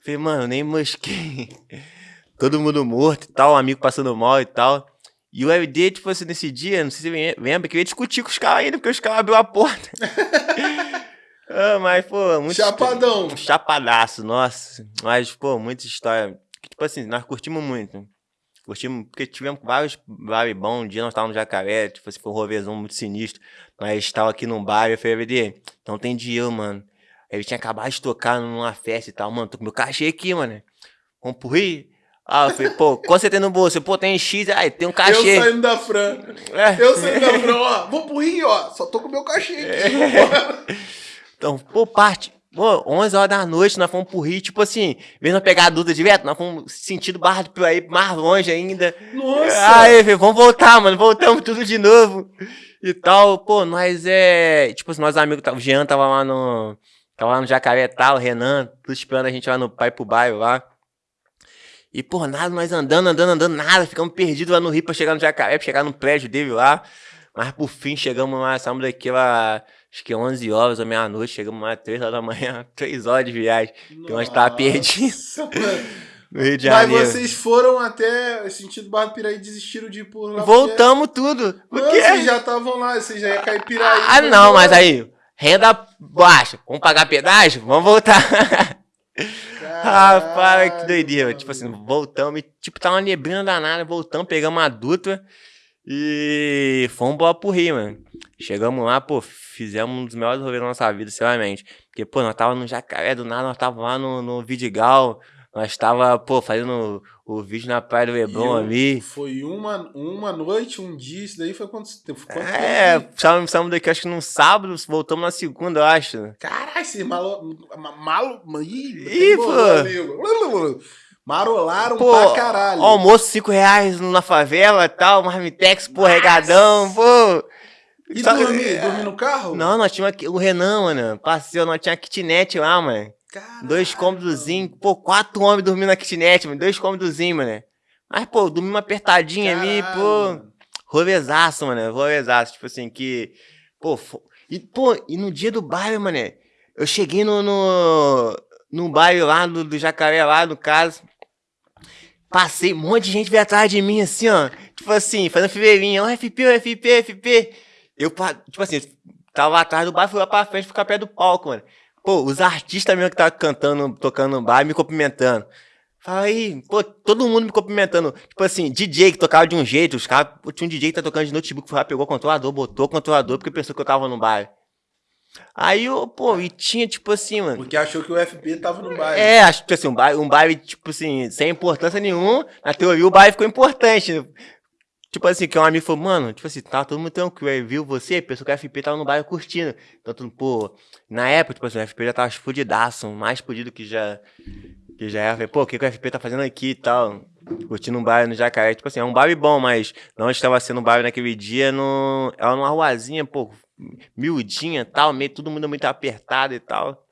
Speaker 2: Falei, mano, nem mosquei. [LAUGHS] Todo mundo morto e tal, um amigo passando mal e tal. E o LD, tipo assim, nesse dia, não sei se você lembra, que eu ia discutir com os caras ainda, porque os caras abriu a porta. [LAUGHS] Ah, mas, pô, muito.
Speaker 1: Chapadão.
Speaker 2: Chapadaço, nossa. Mas, pô, muita história. Tipo assim, nós curtimos muito. Curtimos, porque tivemos vários bares bons. Um dia nós estávamos no Jacaré, tipo assim, foi um rovezão muito sinistro. Nós estávamos aqui num bar e eu falei, VD, então tem dinheiro, mano. Ele tinha acabado de tocar numa festa e tal, mano, tô com meu cachê aqui, mano. Vamos pro Rio? Ah, eu falei, pô, quanto você tem no bolso? Pô, tem X, aí tem um cachê.
Speaker 1: Eu saindo da Fran. É. Eu saindo da Fran, ó, vou pro Rio, ó, só tô com meu cachê aqui. É. [LAUGHS] [LAUGHS]
Speaker 2: Então, pô, parte. Pô, 11 horas da noite, nós fomos pro Rio, tipo assim, a pegar a Duda direto, nós fomos sentindo Barra do Piraí mais longe ainda.
Speaker 1: Nossa!
Speaker 2: Aí, vamos voltar, mano, voltamos tudo de novo. E tal, pô, nós é. Tipo assim, nossos amigos, o Jean tava lá no. Tava lá no Jacaré tal, o Renan, tudo esperando a gente lá no Pai pro bairro lá. E, pô, nada, nós andando, andando, andando, nada, ficamos perdidos lá no Rio pra chegar no Jacaré, pra chegar no prédio dele lá. Mas por fim chegamos lá, saímos daquela acho que 11 horas ou meia-noite, chegamos lá 3 horas da manhã, [LAUGHS] 3 horas de viagem, que nós tava perdido. [LAUGHS] No Rio de Janeiro.
Speaker 1: Mas vocês foram até sentido Barra do Piraí e desistiram de ir por lá?
Speaker 2: Voltamos porque... tudo.
Speaker 1: Porque... Vocês já estavam lá, vocês já iam cair Piraí.
Speaker 2: Ah, não, mas aí, renda baixa, vamos pagar pedágio? Vamos voltar. [LAUGHS] Rapaz, que doideira. Tipo assim, voltamos, e, tipo, tá uma neblina danada, voltamos, pegamos a Dutra e fomos embora pro Rio, mano. Chegamos lá, pô, fizemos um dos melhores rolês da nossa vida, sinceramente. Porque, pô, nós tava no Jacaré, do nada nós tava lá no, no Vidigal, nós tava, pô, fazendo o, o vídeo na Praia do Leblon ali.
Speaker 1: Foi uma, uma noite, um dia, isso daí foi quanto tempo? Quanto
Speaker 2: é, saímos, daqui acho que no sábado, voltamos na segunda, eu acho.
Speaker 1: Caralho, esse malo... malo
Speaker 2: ih, Ih pô.
Speaker 1: Marolaram pô, pra caralho.
Speaker 2: Almoço 5 reais na favela e tal, marmitex, pô, regadão, pô.
Speaker 1: E Só, dormir? É... Dormir no carro?
Speaker 2: Não, nós tínhamos o Renan, mano. Passeio, nós tínhamos kitnet lá, mano. Caralho. Dois cômodozinhos. Pô, quatro homens dormindo na kitnet, mano. Dois cômodozinhos, mano. Mas, pô, dormimos apertadinho Caralho. ali, pô. rolezaço, mano. Rolezaço. Tipo assim, que. Pô, e, pô, e no dia do baile, mané, eu cheguei no, no, no baile lá do, do Jacaré, lá no caso. Passei, um monte de gente veio atrás de mim, assim, ó. Tipo assim, fazendo fileirinha. Ó, FP, ó, FP, FP. Eu, tipo assim, tava atrás do baile, fui lá pra frente, ficar perto do palco, mano. Pô, os artistas mesmo que estavam cantando, tocando no bar, me cumprimentando. Aí, pô, todo mundo me cumprimentando. Tipo assim, DJ que tocava de um jeito, os caras, tinha um DJ que tá tocando de notebook, foi lá, pegou o controlador, botou o controlador, porque pensou que eu tava no bar. Aí, eu, pô, e tinha, tipo assim, mano.
Speaker 1: Porque achou que o FP tava no baile.
Speaker 2: É, acho que assim, um baile, um baile, tipo assim, sem importância nenhuma. Na teoria, o baile ficou importante. Tipo assim, que um amigo falou, mano, tipo assim, tava todo mundo tranquilo. Aí viu você, pensou que o FP tava no baile curtindo. Tudo, pô, na época, tipo assim, o FP já tava explodidaço, mais explodido que já. Que já era. Falei, pô, o que, que o FP tá fazendo aqui e tal? Curtindo um baile no Jacaré. Tipo assim, é um baile bom, mas não estava sendo um baile naquele dia, no, era numa ruazinha, pô, miudinha e tal, meio todo mundo muito apertado e tal.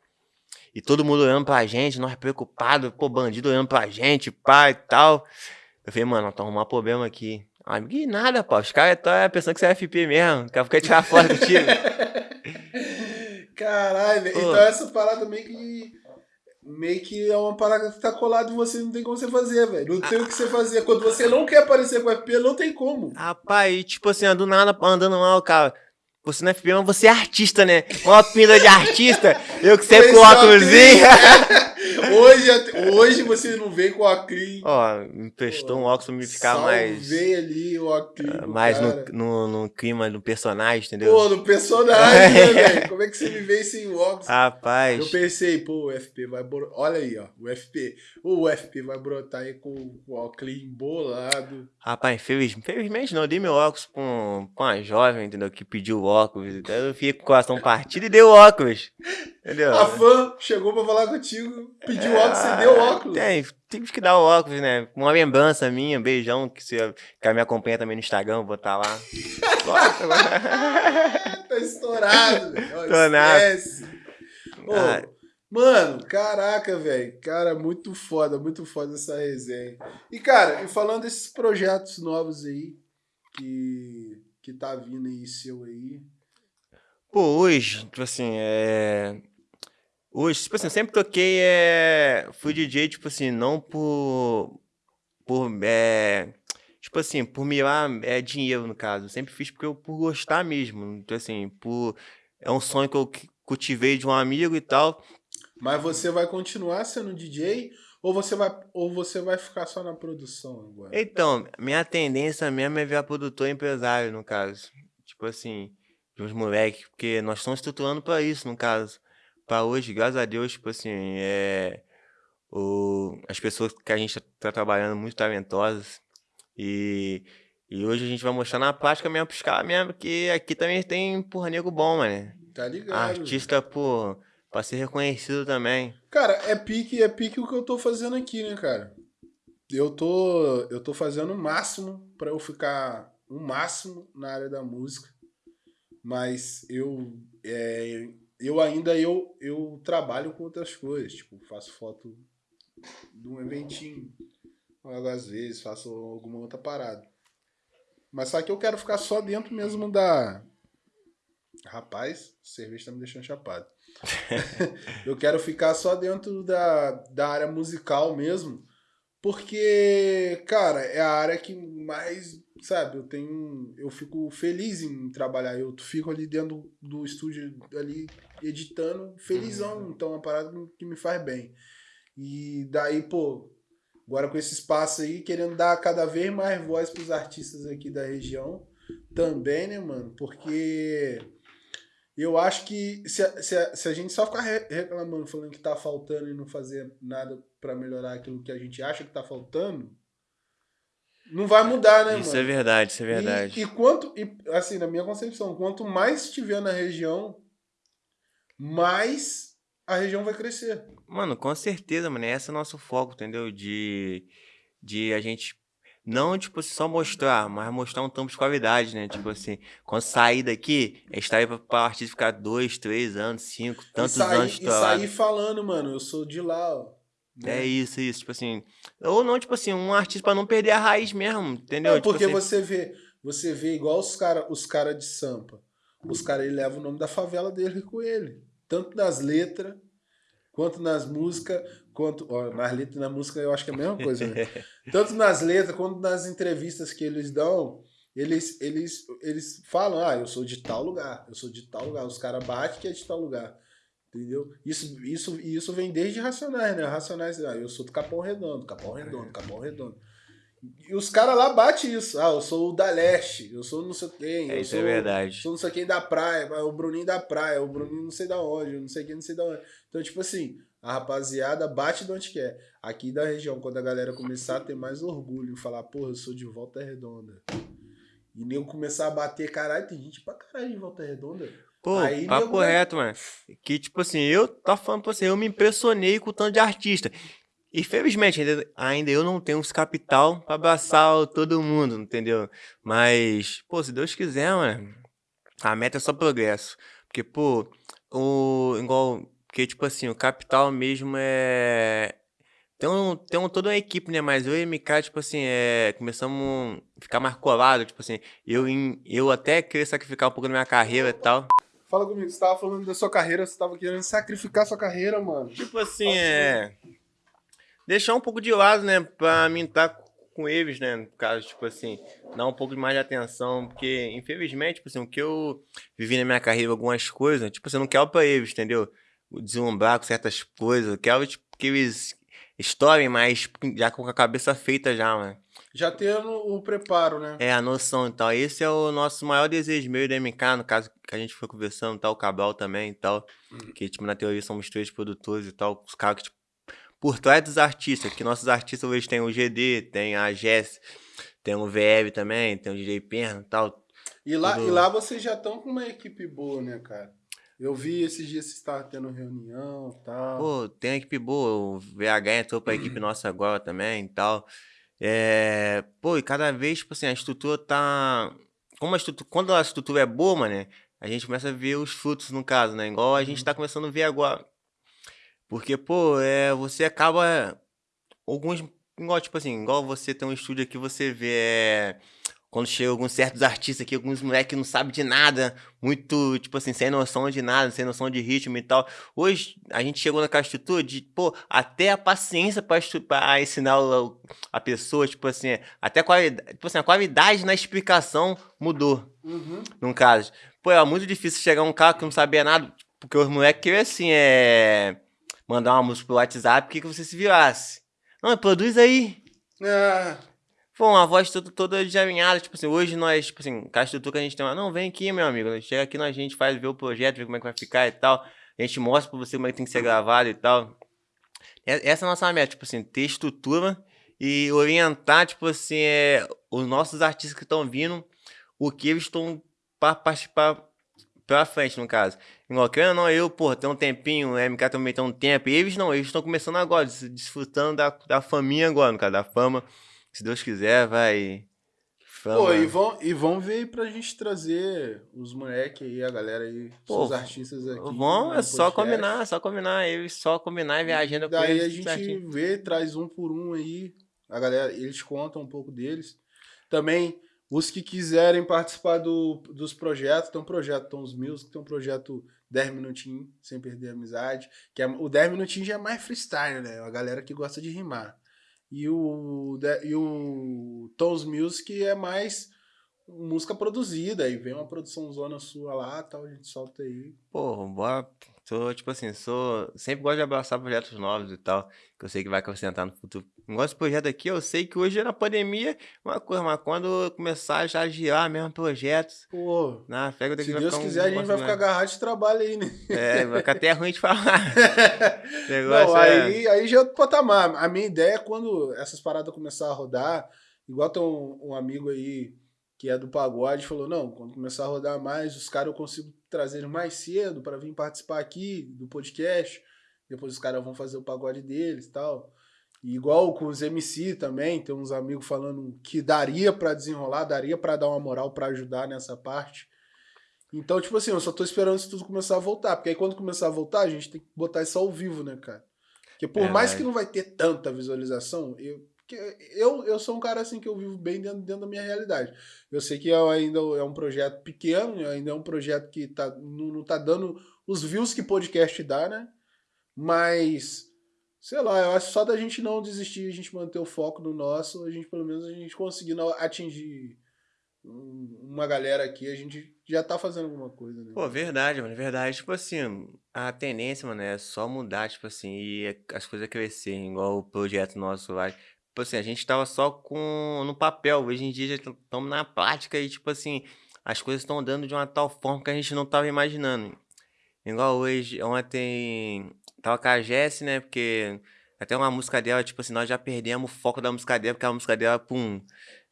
Speaker 2: E todo mundo olhando pra gente, nós preocupados, pô, bandido olhando pra gente, pá e tal. Eu falei, mano, tá arrumando problema aqui. Ah, que nada, pô, os caras estão pensando que você é FP mesmo, quer ficar tirar foto contigo. [LAUGHS]
Speaker 1: Caralho, velho.
Speaker 2: Pô.
Speaker 1: Então essa parada meio que. Meio que é uma parada que tá colada em você, não tem como você fazer, velho. Não tem o que você fazer. Quando você não quer aparecer com o FP, não tem como.
Speaker 2: Rapaz, e tipo assim, do nada andando mal, cara. Você não é FP, mas você é artista, né? Uma pinta de artista. Eu que sempre com óculosinho. [LAUGHS]
Speaker 1: Hoje, hoje você não vem com o Acrim.
Speaker 2: Ó, me prestou um óculos pra me ficar mais.
Speaker 1: Salvei ali o Acrim. pro
Speaker 2: Mais no, no, no clima do personagem, entendeu?
Speaker 1: Pô, no personagem, né, [LAUGHS] velho? Como é que você me veio sem o óculos?
Speaker 2: Rapaz.
Speaker 1: Eu pensei, pô, o FP vai brotar. Olha aí, ó. O FP. O FP vai brotar aí com o óculos embolado.
Speaker 2: Rapaz, infeliz- infelizmente não, eu dei meu óculos pra, um- pra uma jovem, entendeu? Que pediu o óculos. Então eu fiquei com o coração partido e dei o óculos. Entendeu?
Speaker 1: A fã chegou pra falar contigo, pediu o óculos, você deu o óculos.
Speaker 2: Ah, Tem, tive que dar o óculos, né? Uma lembrança minha, beijão, que você que me acompanha também no Instagram, vou botar lá. [LAUGHS]
Speaker 1: tá estourado, velho.
Speaker 2: Tô nada.
Speaker 1: Esquece. Ô,
Speaker 2: Ah.
Speaker 1: Mano, caraca, velho. Cara, muito foda, muito foda essa resenha. E, cara, e falando desses projetos novos aí, que, que tá vindo aí, seu aí.
Speaker 2: Pô, hoje, tipo assim, é. Hoje, tipo assim, eu sempre toquei, é. Fui DJ, tipo assim, não por. Por. É. Tipo assim, por mirar é, dinheiro, no caso. Eu sempre fiz porque eu, por gostar mesmo. Então, assim, por. É um sonho que eu cu- cultivei de um amigo e tal.
Speaker 1: Mas você vai continuar sendo DJ ou você vai, ou você vai ficar só na produção agora?
Speaker 2: Então, minha tendência mesmo é virar produtor e empresário, no caso. Tipo assim, de uns moleques, porque nós estamos estruturando pra isso, no caso. Pra hoje, graças a Deus, tipo assim, é. O, as pessoas que a gente tá trabalhando muito talentosas. E, e hoje a gente vai mostrar na prática mesmo pros caras mesmo, que aqui também tem, porra, nego bom, mano.
Speaker 1: Tá ligado?
Speaker 2: Artista, pô, pra ser reconhecido também.
Speaker 1: Cara, é pique, é pique o que eu tô fazendo aqui, né, cara? Eu tô, eu tô fazendo o máximo pra eu ficar o máximo na área da música. Mas eu é, eu ainda eu, eu trabalho com outras coisas, tipo, faço foto de um eventinho, às vezes faço alguma outra parada. Mas só que eu quero ficar só dentro mesmo da Rapaz, cerveja tá me deixando chapado. [LAUGHS] eu quero ficar só dentro da, da área musical mesmo, porque, cara, é a área que mais, sabe, eu tenho, eu fico feliz em trabalhar, eu fico ali dentro do estúdio ali editando, felizão, então é uma parada que me faz bem. E daí, pô, agora com esse espaço aí, querendo dar cada vez mais voz pros artistas aqui da região também, né, mano? Porque eu acho que se a, se a, se a gente só ficar re- reclamando, falando que tá faltando e não fazer nada pra melhorar aquilo que a gente acha que tá faltando, não vai mudar, né,
Speaker 2: Isso
Speaker 1: mano?
Speaker 2: é verdade, isso é verdade.
Speaker 1: E, e quanto, e, assim, na minha concepção, quanto mais estiver na região, mais a região vai crescer.
Speaker 2: Mano, com certeza, mano. Esse é o nosso foco, entendeu? De, de a gente não, tipo, só mostrar, mas mostrar um tampo de qualidade, né? Tipo assim, quando sair daqui, é estar aí pra, artista ficar dois, três anos, cinco, tantos
Speaker 1: e sair,
Speaker 2: anos
Speaker 1: e sair falando, mano, eu sou de lá, ó. Né?
Speaker 2: É isso, isso. Tipo assim. Ou não, tipo assim, um artista pra não perder a raiz mesmo, entendeu?
Speaker 1: Não,
Speaker 2: Tipo
Speaker 1: porque
Speaker 2: assim,
Speaker 1: você vê, você vê igual os caras os cara de Sampa. Os caras levam o nome da favela dele com ele. Tanto nas letras, quanto nas músicas, quanto. Ó, nas letras e na música eu acho que é a mesma coisa, né? [LAUGHS] Tanto nas letras quanto nas entrevistas que eles dão, eles, eles, eles falam, ah, eu sou de tal lugar, eu sou de tal lugar. Os caras batem que é de tal lugar. Entendeu? Isso, isso, isso vem desde Racionais, né? Racionais, ah, eu sou do Capão Redondo, Capão Redondo, Capão Redondo. E os caras lá batem isso. Ah, eu sou o da Leste, eu sou não sei quem.
Speaker 2: É,
Speaker 1: eu
Speaker 2: isso
Speaker 1: sou,
Speaker 2: é verdade.
Speaker 1: Sou não sei quem da praia, o Bruninho da praia, o Bruninho não sei da onde, não sei quem, não sei da onde. Então, tipo assim, a rapaziada bate de onde quer. Aqui da região, quando a galera começar a ter mais orgulho, falar, porra, eu sou de Volta Redonda. E nego começar a bater, caralho, tem gente pra caralho de Volta Redonda.
Speaker 2: Pô,
Speaker 1: Aí,
Speaker 2: papo reto, mano. Que, tipo assim, eu tô falando pra você, eu me impressionei com o tanto de artista. Infelizmente, ainda, ainda eu não tenho esse capital pra abraçar todo mundo, entendeu? Mas, pô, se Deus quiser, mano, a meta é só progresso. Porque, pô, o. Igual. Porque, tipo assim, o capital mesmo é. Tem, um, tem um, toda uma equipe, né? Mas eu e o MK, tipo assim, é, começamos a ficar mais colado, tipo assim, eu, eu até queria sacrificar um pouco da minha carreira e tal.
Speaker 1: Fala comigo, você tava falando da sua carreira, você tava querendo sacrificar sua carreira, mano.
Speaker 2: Tipo assim, é. Deixar um pouco de lado, né? Pra mim estar com eles, né? No caso, tipo assim, dar um pouco mais de atenção. Porque, infelizmente, tipo assim, o que eu vivi na minha carreira, algumas coisas, tipo assim, eu não quero pra eles, entendeu? Deslumbrar com certas coisas. Eu quero, tipo, que eles estourem mais, já com a cabeça feita já, mano.
Speaker 1: Já tendo o preparo, né?
Speaker 2: É, a noção e tal. Esse é o nosso maior desejo meu e da MK, no caso que a gente foi conversando tal, o Cabral também e tal. Que, tipo, na teoria somos três produtores e tal. Os caras que, tipo, por trás dos artistas, que nossos artistas hoje tem o GD, tem a Jess, tem o VF também, tem o DJ Perna e tal.
Speaker 1: E lá,
Speaker 2: Tudo-
Speaker 1: e lá vocês já estão com uma equipe boa, né, cara? Eu vi esses dias vocês estavam tendo reunião e tal.
Speaker 2: Pô, tem uma equipe boa, o VH entrou pra equipe [CLEARS THROAT] nossa agora também e tal. É, pô, e cada vez, tipo assim, a estrutura tá. Como a estrutura, quando a estrutura é boa, mano, a gente começa a ver os frutos, no caso, né? Igual a gente tá começando a ver agora. Porque, pô, é, você acaba. Alguns. Igual, tipo assim, igual você tem um estúdio aqui, você vê. é, quando chega alguns certos artistas aqui, alguns moleques que não sabem de nada, muito, tipo assim, sem noção de nada, sem noção de ritmo e tal. Hoje, a gente chegou naquela estrutura de, pô, até a paciência pra, ensinar a pessoa, tipo assim, até a qualidade, tipo assim, a qualidade na explicação mudou,
Speaker 1: Uhum.
Speaker 2: no caso. Pô, era muito difícil chegar um cara que não sabia nada, porque os moleques queriam, assim, é... Mandar uma música pro WhatsApp, que que você se virasse. Não, produz aí.
Speaker 1: Ah,
Speaker 2: Pô, uma voz toda, toda de alinhada, tipo assim, hoje nós, tipo assim, com a estrutura que a gente tem lá, não, vem aqui, meu amigo, chega aqui, nós, a gente faz, vê o projeto, vê como é que vai ficar e tal, a gente mostra pra você como é que tem que ser gravado e tal. E- Essa é a nossa meta, tipo assim, ter estrutura e orientar, tipo assim, é, os nossos artistas que estão vindo, o que eles estão pra participar pra frente, no caso. Igual, ou não, eu, pô, tem um tempinho, o MK também tem um tempo, eles não, eles estão começando agora, des- desfrutando da, da faminha agora, no caso, da fama. Se Deus quiser, vai. Fama.
Speaker 1: pô, e vão, e vão ver aí pra gente trazer os moleques aí, a galera aí,
Speaker 2: Pô,
Speaker 1: os artistas aqui.
Speaker 2: Vão, é só combinar, é só combinar. Eles só combinar e ver a agenda com
Speaker 1: Daí a
Speaker 2: eles.
Speaker 1: gente
Speaker 2: certinho.
Speaker 1: vê, traz um por um aí. A galera, eles contam um pouco deles. Também, os que quiserem participar do, dos projetos, tem um projeto Tons Music, tem um projeto 10 minutinhos, sem perder a amizade. Que é, o 10 minutinhos já é mais freestyle, né? A galera que gosta de rimar. E o, e o Tons Music é mais música produzida. Aí vem uma produção zona sua lá, tal, a gente solta aí.
Speaker 2: Pô, bora. Sou, tipo assim, sou. Sempre gosto de abraçar projetos novos e tal. Que eu sei que vai acrescentar no futuro. Igual esse projeto aqui, eu sei que hoje na pandemia é uma coisa, mas quando eu começar já a girar mesmo projetos.
Speaker 1: Pô,
Speaker 2: Na fé, eu tenho
Speaker 1: se
Speaker 2: que
Speaker 1: Deus
Speaker 2: ficar um
Speaker 1: quiser, a gente vai
Speaker 2: negócio
Speaker 1: ficar agarrado de trabalho aí, né?
Speaker 2: É, vai ficar até ruim de falar. [LAUGHS] Negócio
Speaker 1: Não,
Speaker 2: é-
Speaker 1: aí, aí já é outro patamar. A minha ideia é quando essas paradas começar a rodar, igual tem um, um amigo aí que é do pagode, falou, não, quando começar a rodar mais, os caras eu consigo trazer mais cedo para vir participar aqui do podcast. Depois os caras vão fazer o pagode deles e tal. E igual com os MC também, tem uns amigos falando que daria para desenrolar, daria para dar uma moral para ajudar nessa parte. Então, tipo assim, eu só tô esperando isso tudo começar a voltar. Porque aí quando começar a voltar, a gente tem que botar isso ao vivo, né, cara? Porque por mais
Speaker 2: Verdade.
Speaker 1: que não vai ter tanta visualização, eu, eu, eu sou um cara assim que eu vivo bem dentro, dentro da minha realidade. Eu sei que é ainda é um projeto pequeno, ainda é um projeto que tá, não, não tá dando os views que podcast dá, né? Mas, sei lá, eu acho só da gente não desistir, a gente manter o foco no nosso, a gente pelo menos a gente conseguindo atingir uma galera aqui, a gente já tá fazendo alguma coisa, né?
Speaker 2: Pô, verdade, mano, verdade. Tipo assim, a tendência, mano, é só mudar, tipo assim, e as coisas crescerem, igual o projeto nosso lá. Tipo assim, a gente tava só com no papel, hoje em dia já estamos na prática e, tipo assim, as coisas estão andando de uma tal forma que a gente não tava imaginando. Igual hoje, ontem, tava com a Jess, né, porque até uma música dela, tipo assim, nós já perdemos o foco da música dela, porque a música dela, pum,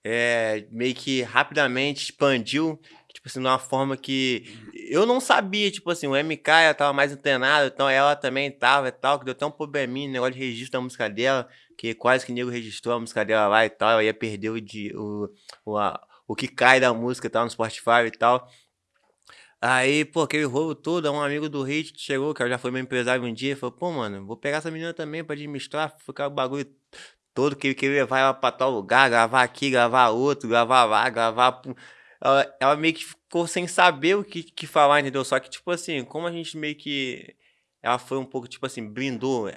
Speaker 2: é, meio que rapidamente expandiu, tipo assim, de uma forma que eu não sabia, tipo assim, o MK ela tava mais antenado, então ela também tava e tal, que deu até um probleminha, negócio de registro da música dela, que quase que nego registrou a música dela lá e tal, ela ia perder o, de, o, o, a, o que cai da música e tal, no Spotify e tal. Aí, pô, aquele roubo todo, um amigo do Hit chegou, que já foi meu empresário um dia, falou, pô, mano, vou pegar essa menina também pra administrar, ficar o bagulho todo que ele queria levar ela pra tal lugar, gravar aqui, gravar outro, gravar lá, gravar. Ela, ela meio que ficou sem saber o que, que falar, entendeu? Só que, tipo assim, como a gente meio que. Ela foi um pouco, tipo assim, blindou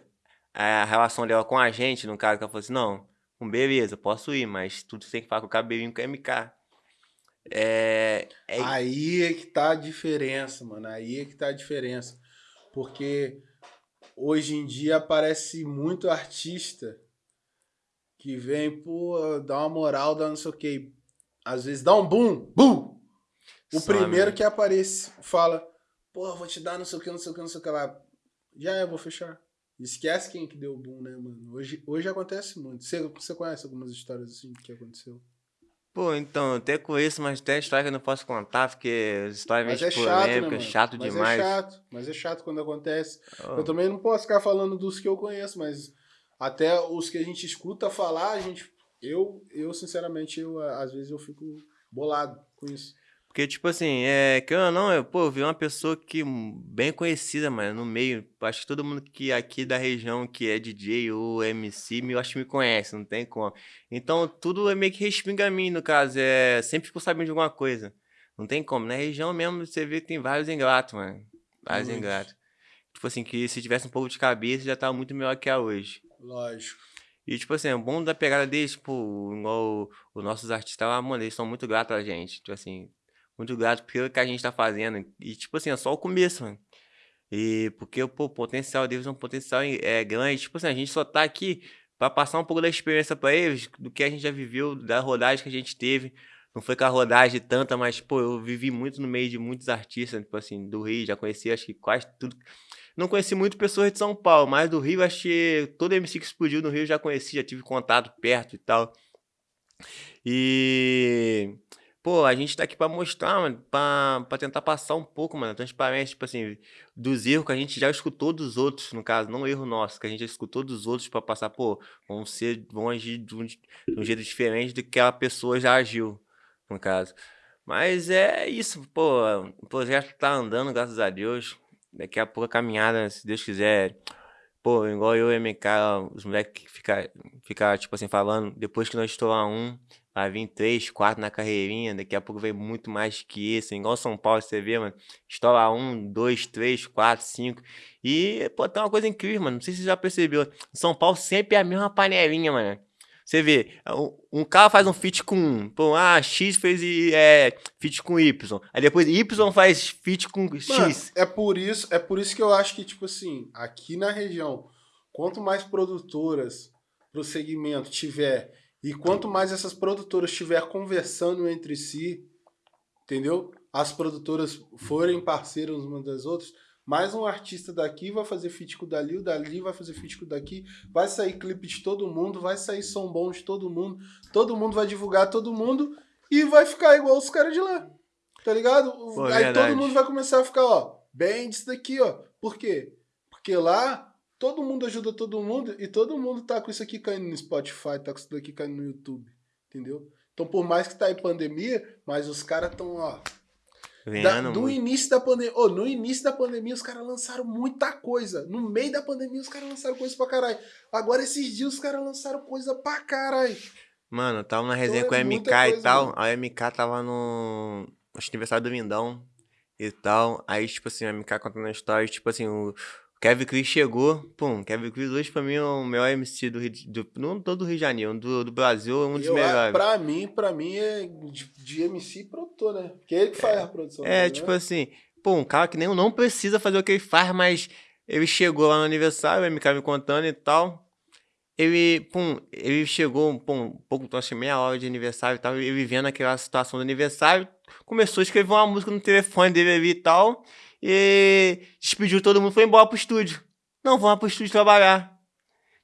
Speaker 2: a relação dela com a gente, no caso, que ela falou assim: não, beleza, posso ir, mas tudo tem que falar com o cabelinho com o MK. É,
Speaker 1: é... Aí é que tá a diferença, mano. Aí é que tá a diferença. Porque hoje em dia aparece muito artista que vem, pô, dá uma moral, dá não sei o quê. Às vezes dá um boom, boom! O primeiro que aparece fala, pô, vou te dar não sei o que, não sei o que, não sei o que lá. Já é, vou fechar. Esquece quem que deu o boom, né, mano? Hoje, hoje acontece muito. Você, você conhece algumas histórias assim que aconteceu?
Speaker 2: Pô, então, até conheço, mas tem história que eu não posso contar, porque história
Speaker 1: é meio é chato, né, chato mas é demais. Mas é chato, mas é chato quando acontece. Oh. Eu também não posso ficar falando dos que eu conheço, mas até os que a gente escuta falar, a gente. Eu, eu sinceramente, eu, às vezes eu fico bolado com isso.
Speaker 2: Porque, tipo assim, é, que eu não, eu, pô, eu vi uma pessoa que bem conhecida, mano, no meio. Acho que todo mundo que aqui da região que é DJ ou MC, eu acho que me conhece, não tem como. Então, tudo é meio que respinga a mim, no caso. É, sempre fico sabendo de alguma coisa. Não tem como. Na região mesmo, você vê que tem vários ingratos, mano. Vários muito. ingratos. Tipo assim, que se tivesse um pouco de cabeça, já tava muito melhor que a hoje.
Speaker 1: Lógico.
Speaker 2: E, tipo assim, o bom da pegada deles, tipo, igual os nossos artistas lá, mano, eles são muito gratos a gente. Tipo assim, muito grato pelo que a gente tá fazendo. E, tipo assim, é só o começo, mano. E porque, pô, o potencial deles é um potencial é, grande. Tipo assim, a gente só tá aqui para passar um pouco da experiência para eles, do que a gente já viveu, da rodagem que a gente teve. Não foi com a rodagem tanta, mas, pô, eu vivi muito no meio de muitos artistas, tipo assim, do Rio, já conheci acho que quase tudo. Não conheci muito pessoas de São Paulo, mas do Rio, acho que todo MC que explodiu no Rio já conheci, já tive contato perto e tal. E. Pô, a gente tá aqui pra mostrar, mano, pra, pra tentar passar um pouco, mano, transparência, tipo assim, dos erros que a gente já escutou dos outros, no caso, não erro nosso, que a gente já escutou dos outros pra passar, pô, vão ser, vão agir de um, de um jeito diferente do que a pessoa já agiu, no caso. Mas é isso, pô, o projeto tá andando, graças a Deus. Daqui a pouco a caminhada, se Deus quiser. Pô, igual eu e MK, os moleques ficar, fica, tipo assim, falando, depois que nós estourar um, vai vir três, quatro na carreirinha, daqui a pouco vem muito mais que isso. Igual São Paulo, você vê, mano. Estoura um, dois, três, quatro, cinco. E, pô, tem uma coisa incrível, mano. Não sei se você já percebeu. São Paulo sempre é a mesma panelinha, mano. Você vê, um cara faz um feat com um. Pô, ah, X fez é, feat com Y. Aí depois Y faz feat com X. Mano,
Speaker 1: é por isso, é por isso que eu acho que, tipo assim, aqui na região, quanto mais produtoras pro segmento tiver e quanto mais essas produtoras estiver conversando entre si, entendeu? As produtoras forem parceiras umas das outras, mais um artista daqui vai fazer feat com o dali, o dali vai fazer feat com o daqui, vai sair clipe de todo mundo, vai sair som bom de todo mundo, todo mundo vai divulgar todo mundo e vai ficar igual os caras de lá. Tá ligado? Pô, Aí verdade. todo mundo vai começar a ficar, ó, bem disso daqui, ó. Por quê? Porque lá todo mundo ajuda todo mundo e todo mundo tá com isso aqui caindo no Spotify, tá com isso daqui caindo no YouTube, entendeu? Então, por mais que tá em pandemia, mas os caras estão, ó, Da, do muito. início da pandemia. Oh, no início da pandemia, os caras lançaram muita coisa. No meio da pandemia, os caras lançaram coisa pra caralho. Agora, esses dias, os caras lançaram coisa pra caralho.
Speaker 2: Mano, eu tava na resenha então, é com a MK coisa, e tal. A MK tava no. Acho que aniversário do Mindão e tal. Aí, tipo assim, a MK contando a história, tipo assim, o Kevin Chris chegou, pum, Kevin Chris hoje pra mim é o melhor MC do Rio, do, não todo do Rio de Janeiro, do, do Brasil é um dos eu, melhores.
Speaker 1: Pra mim, pra mim é de, de MC produtor, né? Porque é ele que faz é, a produção.
Speaker 2: É, né? tipo assim, pô, um cara que nem não precisa fazer o que ele faz, mas ele chegou lá no aniversário, o MK me contando e tal. Ele, pum, ele chegou, pum, um pouco, acho que meia hora de aniversário e tal, ele vivendo aquela situação do aniversário, começou a escrever uma música no telefone dele ali e tal e despediu todo mundo, foi embora pro estúdio. Não, vamos pro estúdio trabalhar.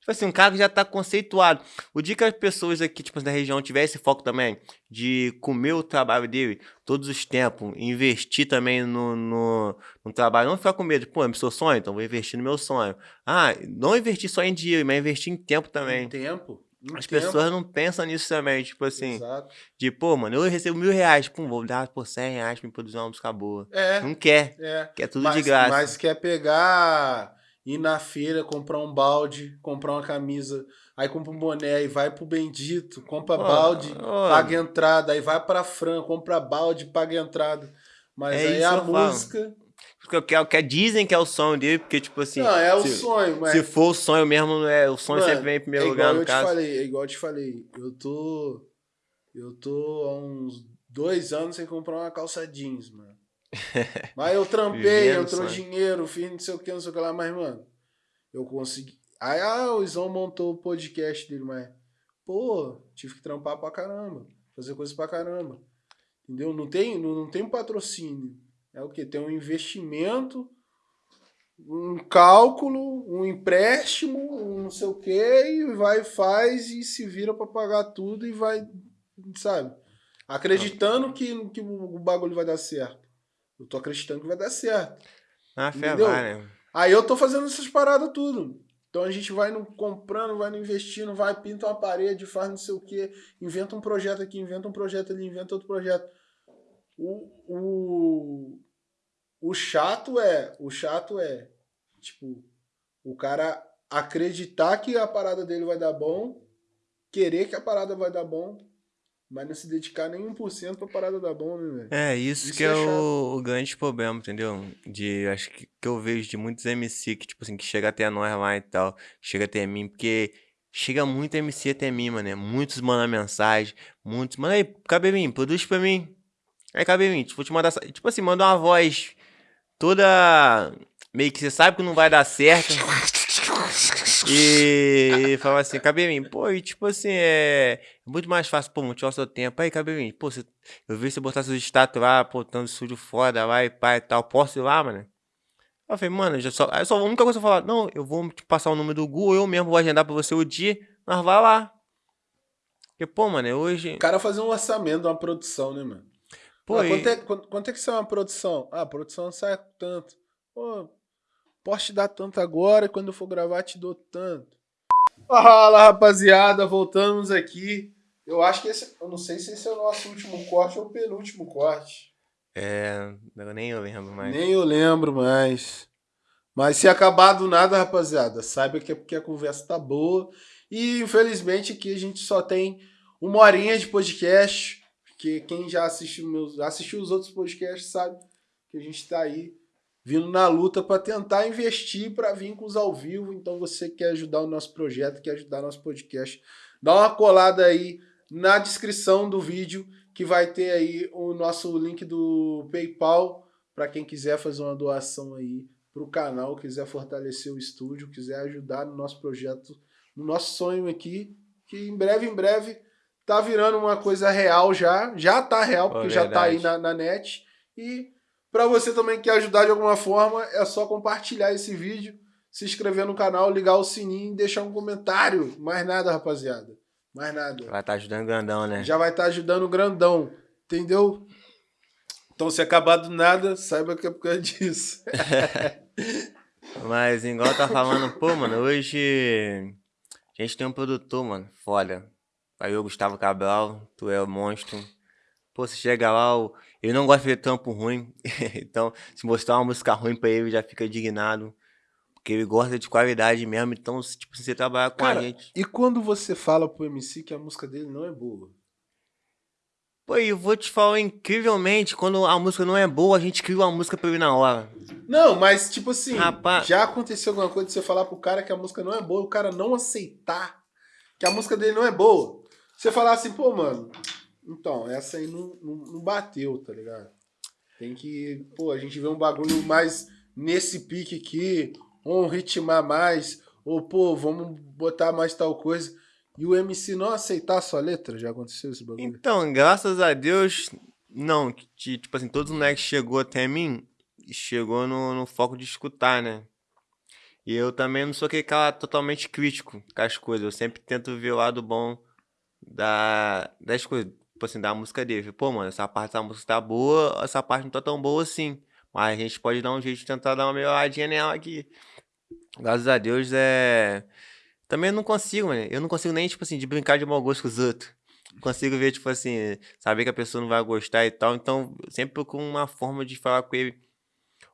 Speaker 2: Tipo assim, um cara que já tá conceituado. O dia que as pessoas aqui, tipo, da região tivessem foco também de comer o trabalho dele todos os tempos, investir também no, no, no trabalho, não ficar com medo, pô, é meu sonho, então vou investir no meu sonho. Ah, não investir só em dinheiro, mas investir em tempo também. Em
Speaker 1: tempo?
Speaker 2: As pessoas não pensam nisso também, tipo assim. Exato. De, pô, mano, eu recebo mil reais, pum, vou dar por cem reais pra me produzir uma música boa. É. Não quer. É. Quer tudo
Speaker 1: mas,
Speaker 2: de graça.
Speaker 1: Mas quer pegar, ir na feira, comprar um balde, comprar uma camisa, aí compra um boné e vai pro Bendito, compra oh, balde, oh. paga entrada, aí vai pra Fran, compra balde, paga entrada. Mas é aí a música. Falo
Speaker 2: que, que, que dizem que é o sonho dele, porque, tipo assim.
Speaker 1: Não, é o sonho, mas.
Speaker 2: Se for o sonho mesmo, é, o sonho Mano, sempre vem em primeiro
Speaker 1: é
Speaker 2: lugar, no
Speaker 1: eu
Speaker 2: caso.
Speaker 1: Te falei, é igual eu te falei. Eu tô. Eu tô há uns dois anos sem comprar uma calça jeans, mano. [LAUGHS] mas eu trampei, entrou dinheiro, fiz não sei o que, não sei o que lá, mas, mano, eu consegui. Aí, ah, o Izão montou o podcast dele, mas, pô, tive que trampar pra caramba, fazer coisa pra caramba. Entendeu? Não tem, não, não tem um patrocínio. É o que? Tem um investimento, um cálculo, um empréstimo, um não sei o que, e vai, faz e se vira para pagar tudo e vai, sabe? Acreditando que, que o bagulho vai dar certo. Eu tô acreditando que vai dar certo.
Speaker 2: Ah, fé vai, né?
Speaker 1: Aí eu tô fazendo essas paradas tudo. Então a gente vai no comprando, vai no investindo, vai, pinta uma parede, faz não sei o que, inventa um projeto aqui, inventa um projeto ali, inventa outro projeto. O, o, o chato é, o chato é, tipo, o cara acreditar que a parada dele vai dar bom, querer que a parada vai dar bom, mas não se dedicar nem 1% pra parada dar bom, né, velho?
Speaker 2: É, isso, isso que é, é o, o, grande problema, entendeu? De, acho que, que eu vejo de muitos MC que, tipo assim, que chega até nós lá e tal, chega até mim, porque chega muito MC até mim, mano, né? Muitos mandam mensagem, muitos, manda aí, Cabelinho, produz pra mim. Aí, Cabelinho, vou te mandar, tipo assim, manda uma voz toda. Meio que você sabe que não vai dar certo. E fala assim, cabelinho, pô, e tipo assim, é muito mais fácil, pô, motivar o seu tempo. Aí, cabelinho, pô, você... eu vi você botar seus status lá, pô, tanto estúdio foda lá e pai e tal, posso ir lá, mano? Eu falei, mano, já só... Aí só a única coisa que eu falar, não, eu vou te passar o número do Google, eu mesmo vou agendar pra você o dia, nós vai lá. Porque, pô, mano, hoje.
Speaker 1: O cara fazer um orçamento, uma produção, né, mano? Pô, ah, quanto, é, quanto, quanto, é que sai uma produção? Ah, a produção sai tanto. Pô, posso te dar tanto agora, quando eu for gravar te dou tanto. Fala, rapaziada, voltamos aqui. Eu acho que esse, eu não sei se esse é o nosso último corte ou o penúltimo corte.
Speaker 2: É, nem eu lembro mais.
Speaker 1: Nem eu lembro mais. Mas se acabar do nada, rapaziada, saiba que é porque a conversa tá boa. E infelizmente aqui a gente só tem uma horinha de podcast. Porque quem já assistiu, meus, assistiu os outros podcasts sabe que a gente está aí vindo na luta para tentar investir para vir com os ao vivo. Então você quer ajudar o nosso projeto, quer ajudar o nosso podcast, dá uma colada aí na descrição do vídeo que vai ter aí o nosso link do PayPal para quem quiser fazer uma doação aí para o canal, quiser fortalecer o estúdio, quiser ajudar no nosso projeto, no nosso sonho aqui, que em breve, em breve tá virando uma coisa real já. Já tá real, porque já tá aí na, na net. E para você também que quer ajudar de alguma forma, é só compartilhar esse vídeo, se inscrever no canal, ligar o sininho e deixar um comentário. Mais nada, rapaziada. Mais nada.
Speaker 2: Vai estar tá ajudando grandão, né?
Speaker 1: Já vai estar tá ajudando o grandão. Entendeu? Então, se acabar do nada, saiba que é por causa disso. [LAUGHS]
Speaker 2: Mas, igual tá falando, pô, mano, hoje a gente tem um produtor, mano, foda. Aí eu, Gustavo Cabral, tu é o monstro. Pô, você chega lá, o- ele não gosta de ver trampo ruim. [LAUGHS] então, se mostrar uma música ruim pra ele, já fica indignado. Porque ele gosta de qualidade mesmo. Então, tipo, você trabalhar com
Speaker 1: Cara,
Speaker 2: a gente.
Speaker 1: E quando você fala pro MC que a música dele não é boa?
Speaker 2: Pô, eu vou te falar incrivelmente, quando a música não é boa, a gente cria uma música pra ele na hora.
Speaker 1: Não, mas tipo assim,
Speaker 2: Rapaz.
Speaker 1: já aconteceu alguma coisa de você falar pro cara que a música não é boa, o cara não aceitar que a música dele não é boa. Você falar assim, pô, mano, então, essa aí não, não, não bateu, tá ligado? Tem que, pô, a gente vê um bagulho mais nesse pique aqui, ou ritmar mais, ou pô, vamos botar mais tal coisa. E o MC não aceitar a sua letra? Já aconteceu esse bagulho?
Speaker 2: Então, graças a Deus, não. que, Tipo assim, todos os moleques chegou até mim, chegou no, no foco de escutar, né? E eu também não sou aquele cara totalmente crítico com as coisas. Eu sempre tento ver o lado bom da, das coisas. Tipo assim, da música dele. Pô, mano, essa parte da música tá boa, essa parte não tá tão boa assim. Mas a gente pode dar um jeito de tentar dar uma melhoradinha nela aqui. Graças a Deus, é... Também eu não consigo, mano. Eu não consigo nem, tipo assim, de brincar de mau gosto com os outros. Consigo ver, tipo assim, saber que a pessoa não vai gostar e tal. Então, sempre procuro uma forma de falar com ele.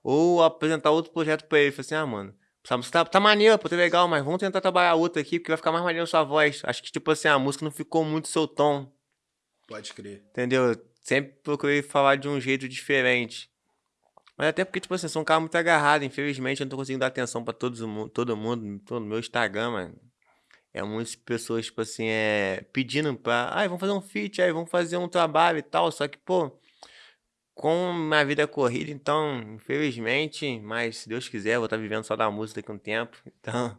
Speaker 2: Ou apresentar outro projeto pra ele. Falar assim, ah, mano, essa música tá, tá maneiro, pô, tá legal, mas vamos tentar trabalhar outra aqui, porque vai ficar mais maneiro a sua voz. Acho que, tipo assim, a música não ficou muito seu tom,
Speaker 1: Pode crer.
Speaker 2: entendeu? Eu Sempre procurei falar de um jeito diferente. Mas até porque, tipo assim, sou um cara muito agarrado. Infelizmente, eu não tô conseguindo dar atenção pra todos, mu- todo mundo. Todo meu Instagram, mano. É muitas pessoas, tipo assim, é, pedindo pra. Ai, vamos fazer um feat, aí vamos fazer um trabalho e tal. Só que, pô, com minha vida corrida, então, infelizmente, mas se Deus quiser, eu vou estar vivendo só da música daqui a um tempo. [LAUGHS] Então,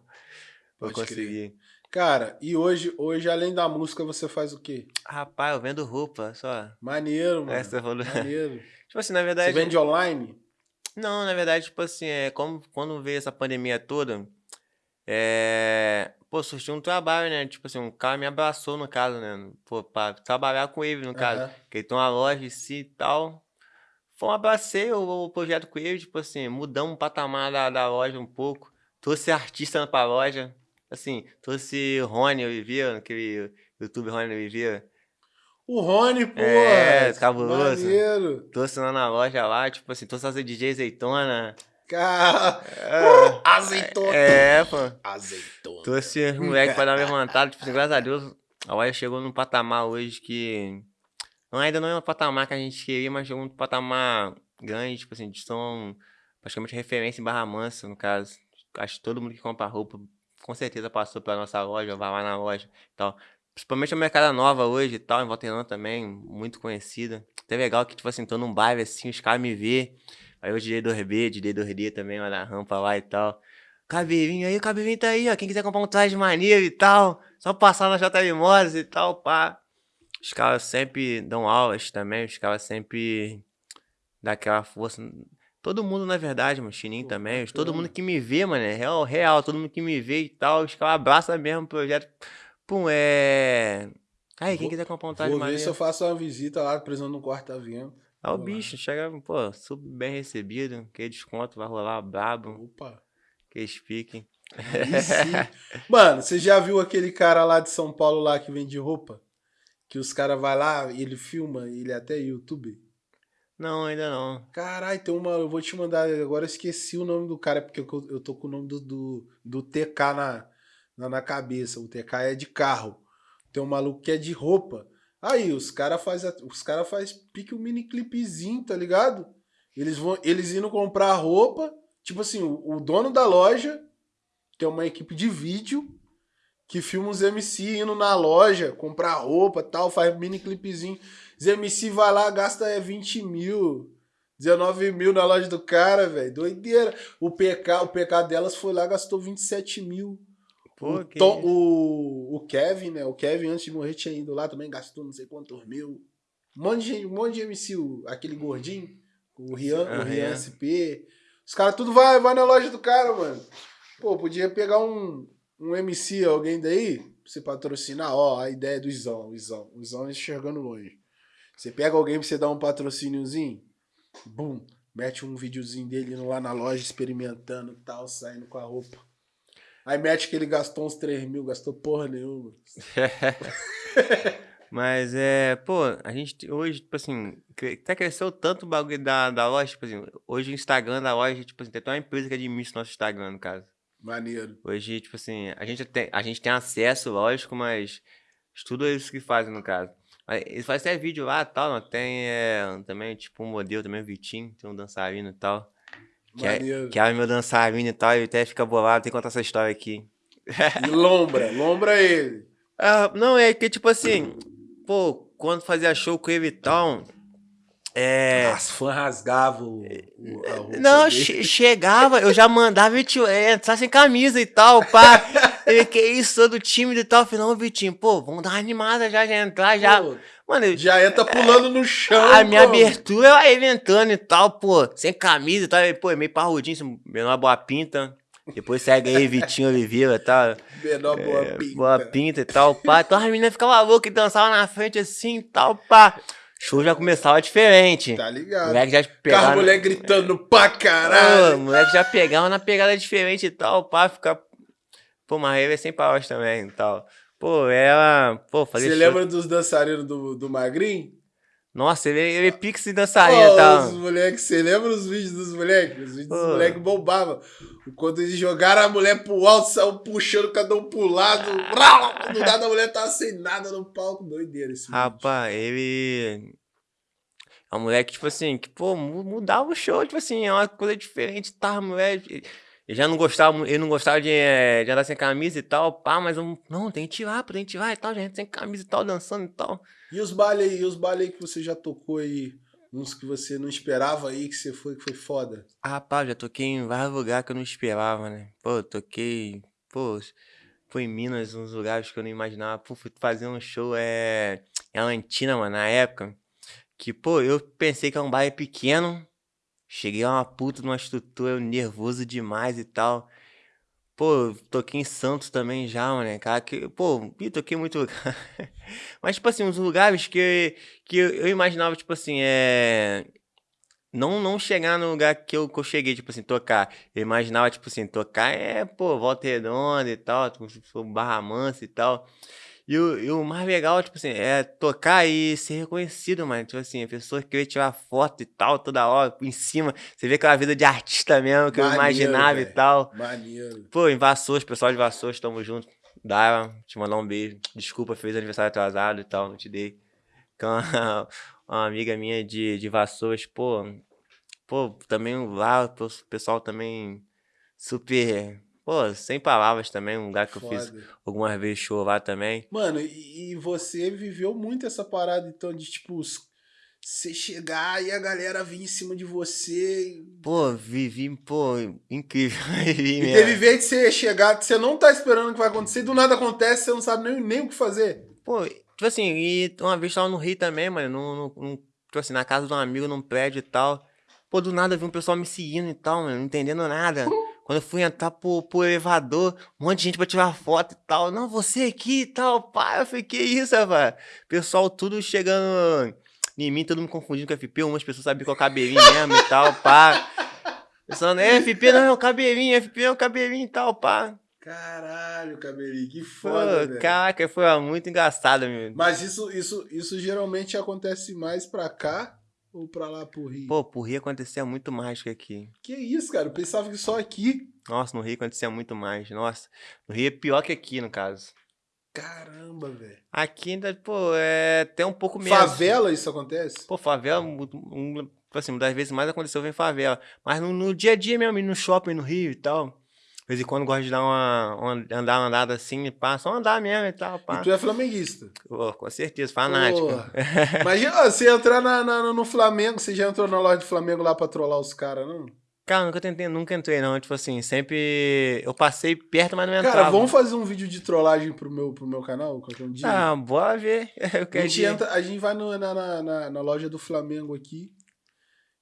Speaker 2: vou
Speaker 1: Pode crer.
Speaker 2: conseguir.
Speaker 1: Cara, e hoje, hoje, além da música, você faz o quê?
Speaker 2: Rapaz, eu vendo roupa, só.
Speaker 1: Maneiro, mano.
Speaker 2: Você falou.
Speaker 1: Maneiro. [LAUGHS]
Speaker 2: Tipo assim, na
Speaker 1: Você
Speaker 2: verdade.
Speaker 1: vende online?
Speaker 2: Não, na verdade, tipo assim, é como quando veio essa pandemia toda, é. Pô, surgiu um trabalho, né? Tipo assim, um cara me abraçou, no caso, né? Pô, pra trabalhar com ele, no caso. Que ele tem uma loja em si e tal. Foi um abracei o, o projeto com ele, tipo assim, mudamos o patamar da, da loja um pouco. Trouxe artista pra loja. Assim, trouxe Rony Oliveira, aquele youtuber Rony Oliveira.
Speaker 1: O Rony, pô.
Speaker 2: É, cabuloso.
Speaker 1: Maneiro.
Speaker 2: Trouxe lá na loja lá, tipo assim, trouxe as DJ Azeitona.
Speaker 1: Cara.
Speaker 2: É,
Speaker 1: Azeitona.
Speaker 2: é pô.
Speaker 1: Azeitona.
Speaker 2: Trouxe os moleques pra dar uma levantada. Tipo assim, graças a Deus, a loja chegou num patamar hoje que. Ainda não é um patamar que a gente queria, mas chegou num patamar grande. Tipo assim, de são praticamente referência em Barra Mansa, no caso. Acho que todo mundo que compra roupa, com certeza passou pela nossa loja, vai lá na loja e tal. Principalmente a Mercada Nova hoje e tal, em Volta também, muito conhecida. Até legal que, tipo assim, tô num bairro assim, os caras me vê. Aí o DJ do RB, DJ do RD também, lá na rampa lá e tal. Cabelinho aí, o tá aí, ó. Quem quiser comprar um traje maneiro e tal, só passar na JL Motors e tal, pá. Os caras sempre dão aulas também, os caras sempre dão aquela força. Todo mundo, na verdade, mano, Chininho também. Todo mundo que me vê, mano, é real, real. Todo mundo que me vê e tal, os caras abraçam mesmo o projeto. Pum, é. Aí, quem
Speaker 1: Vou-
Speaker 2: quiser comprar um traje
Speaker 1: Vou ver se eu faço uma visita lá, precisando no quarto avião.
Speaker 2: Ah, o bicho, chega, pô, super bem recebido. Que desconto vai rolar brabo.
Speaker 1: Opa.
Speaker 2: Que
Speaker 1: sim. [LAUGHS] Mano, você já viu aquele cara lá de São Paulo lá que vende roupa? Que os caras vai lá e ele filma, ele é até YouTube.
Speaker 2: Não, ainda não.
Speaker 1: Caralho, tem uma. Eu vou te mandar. Agora eu esqueci o nome do cara, porque eu, eu tô com o nome do, do, do TK na, na, na cabeça. O TK é de carro. Tem um maluco que é de roupa. Aí, os caras faz, os cara faz pique um mini clipezinho, tá ligado? Eles vão. Eles indo comprar roupa. Tipo assim, o, o dono da loja tem uma equipe de vídeo que filma os MC indo na loja, comprar roupa tal, faz mini clipezinho. Os MC vai lá, gasta é, 20 mil, 19 mil na loja do cara, velho. Doideira. O PK, o PK delas foi lá, gastou 27 mil.
Speaker 2: Pô,
Speaker 1: o, Tom- o, o Kevin, né? O Kevin, antes de morrer, tinha ido lá também, gastou não sei quantos mil. Um monte de, um monte de MC, o- aquele gordinho, o Rian,
Speaker 2: Ah,
Speaker 1: o Rian
Speaker 2: Rian.
Speaker 1: SP. Os caras tudo vai, vai na loja do cara, mano. Pô, podia pegar um, um MC, alguém daí, você patrocinar. Ó, a ideia do Izão, o Izão. O Izão enxergando longe. Você pega alguém pra você dar um patrocíniozinho, bum, mete um videozinho dele lá na loja experimentando tal, saindo com a roupa. Aí mete que ele gastou uns 3 mil, gastou porra nenhuma. [LAUGHS]
Speaker 2: Mas é, pô, a gente hoje, tipo assim, até cresceu tanto o bagulho da, da loja, tipo assim, hoje o Instagram da loja, tipo assim, tem até uma empresa que administra o nosso Instagram, no caso.
Speaker 1: Maneiro.
Speaker 2: Hoje, tipo assim, a gente tem, a gente tem acesso, lógico, mas tudo é isso que fazem, no caso. Eles fazem até vídeo lá e tal, não tem é, também, tipo, um modelo também, o Vitinho, tem um dançarino e tal. Que é, que é meu dançarino e tal, e até fica bolado, tem que contar essa história aqui.
Speaker 1: E lombra, lombra ele. [LAUGHS]
Speaker 2: Ah, não, é que, tipo assim, pô, quando fazia show com ele e tal, é...
Speaker 1: As fãs rasgavam o,
Speaker 2: Não, che chegava, eu já mandava Vitinho é, entrar sem camisa e tal, pá. [LAUGHS] ele, que isso, todo tímido e tal. Eu falei, não, Vitinho, pô, vamos dar uma animada já, já entrar, já. Pô,
Speaker 1: Mano, já entra pulando no chão.
Speaker 2: A minha abertura, eu ia entrando e tal, pô, sem camisa e tal. Pô, meio parrudinho, menor boa pinta. Depois segue aí Vitinho Oliveira e tal.
Speaker 1: Menor boa é, pinta.
Speaker 2: Boa pinta e tal, pá. Então as meninas ficavam loucas e dançavam na frente assim e tal, pá show já começava diferente.
Speaker 1: Tá ligado.
Speaker 2: moleque já pegava. Carro,
Speaker 1: mulher gritando pra caralho.
Speaker 2: O moleque já pegava na pegada diferente e tal, pá, ficar. Pô, aí é sem palavras também e tal. Pô, ela. Pô, fazer.
Speaker 1: Você show... lembra dos dançarinos do, do Magrinho?
Speaker 2: Nossa, ele, ele é pix e dançarina e tal.
Speaker 1: Os moleques, você lembra os vídeos dos moleques? Os vídeos Pô. dos moleques bombavam. Quando eles jogaram a mulher pro alto, saiu puxando cada um pro lado. Do nada a mulher tava sem nada no palco. Doideira esse
Speaker 2: Rapaz,
Speaker 1: vídeo.
Speaker 2: ele. É um moleque, tipo assim, que, pô, mudava o show, tipo assim, é uma coisa diferente, tá, moleque. Ele já não gostava, ele não gostava de, eh, de andar sem camisa e tal, pá, mas eu, não, tem que tirar, tem que tirar e tal, gente sem camisa e tal, dançando e tal.
Speaker 1: E os bailes aí, os bailes aí que você já tocou aí, uns que você não esperava aí, que você foi, que foi foda?
Speaker 2: Ah, rapaz, já toquei em vários lugares que eu não esperava, né? Pô, toquei, pô, foi em Minas, uns lugares que eu não imaginava. Pô, fui fazer um show é, em Alantina, mano, na época. Que, pô, eu pensei que era um baile pequeno. Cheguei a uma puta numa estrutura, nervoso demais e tal. Pô, toquei em Santos também já, mano, cara. Que, pô, toquei muito lugar. [LAUGHS] Mas, tipo assim, uns lugares que, que eu imaginava, tipo assim, é. Não, não chegar no lugar que eu, que eu cheguei, tipo assim, tocar. Eu imaginava, tipo assim, tocar é, pô, Volta Redonda e tal, tipo, Barra Mansa e tal. E o, e o mais legal, tipo assim, é tocar e ser reconhecido, mano. Tipo assim, a pessoa querer tirar foto e tal, toda hora, em cima. Você vê aquela vida de artista mesmo, que Maneiro, eu imaginava véio. e tal.
Speaker 1: Maneiro.
Speaker 2: Pô, em Vassouras, pessoal de Vassouras, tamo junto. Dá, te mandar um beijo. Desculpa, fez aniversário atrasado e tal, não te dei. Uma, [LAUGHS] uma amiga minha de, de Vassouras, pô. Pô, também lá, o pessoal também super Pô, sem palavras também, um lugar que Foda. eu fiz algumas vezes show lá também.
Speaker 1: Mano, e, e, você viveu muito essa parada, então, de tipo, você chegar e a galera vir em cima de você.
Speaker 2: Pô, vivi, pô, incrível. [LAUGHS]
Speaker 1: e teve vez de você chegar, você não tá esperando o que vai acontecer, do nada acontece, você não sabe nem, nem o que fazer.
Speaker 2: Pô, tipo assim, e uma vez tava no Rio também, mano, no, no, no, tipo assim, na casa de um amigo, num prédio e tal. Pô, do nada vi um pessoal me seguindo e tal, mano, não entendendo nada. [LAUGHS] Quando eu fui entrar pro, pro elevador, um monte de gente pra tirar foto e tal. Não, você aqui e tal, pá. Eu falei, que isso, rapaz? Pessoal tudo chegando em mim, todo mundo confundindo com FP. Umas pessoas sabiam é o cabelinho mesmo e tal, pá. Pensando, é, FP não é o cabelinho, FP é o cabelinho e tal, pá.
Speaker 1: Caralho, cabelinho, que foda,
Speaker 2: Pô, Caraca, foi muito engraçado, meu.
Speaker 1: Mas isso, isso, isso geralmente acontece mais pra cá ou pra lá pro Rio?
Speaker 2: Pô, pro Rio acontecia muito mais que aqui.
Speaker 1: Que isso, cara? Eu pensava que só aqui.
Speaker 2: Nossa, no Rio acontecia muito mais. Nossa, no Rio é pior que aqui, no caso.
Speaker 1: Caramba, velho.
Speaker 2: Aqui ainda, pô, é até um pouco menos.
Speaker 1: Favela isso acontece?
Speaker 2: Pô, favela, um, um, assim, uma das vezes mais aconteceu em favela. Mas no, no dia a dia mesmo, no shopping no Rio e tal vez em quando gosto de dar uma, uma andar uma andada assim, pá, só andar mesmo e tal, pá.
Speaker 1: E tu é flamenguista?
Speaker 2: Pô, com certeza, fanático. [LAUGHS]
Speaker 1: Imagina, você entrar na, na, no Flamengo, você já entrou na loja do Flamengo lá pra trollar os caras, não?
Speaker 2: Cara, nunca tentei, nunca entrei, não. Tipo assim, sempre. Eu passei perto, mas não entrava. Cara,
Speaker 1: vamos fazer um vídeo de trollagem pro meu, pro meu canal qualquer dia?
Speaker 2: Ah, bora ver. [LAUGHS]
Speaker 1: a, gente entra, a gente vai no, na, na, na, na loja do Flamengo aqui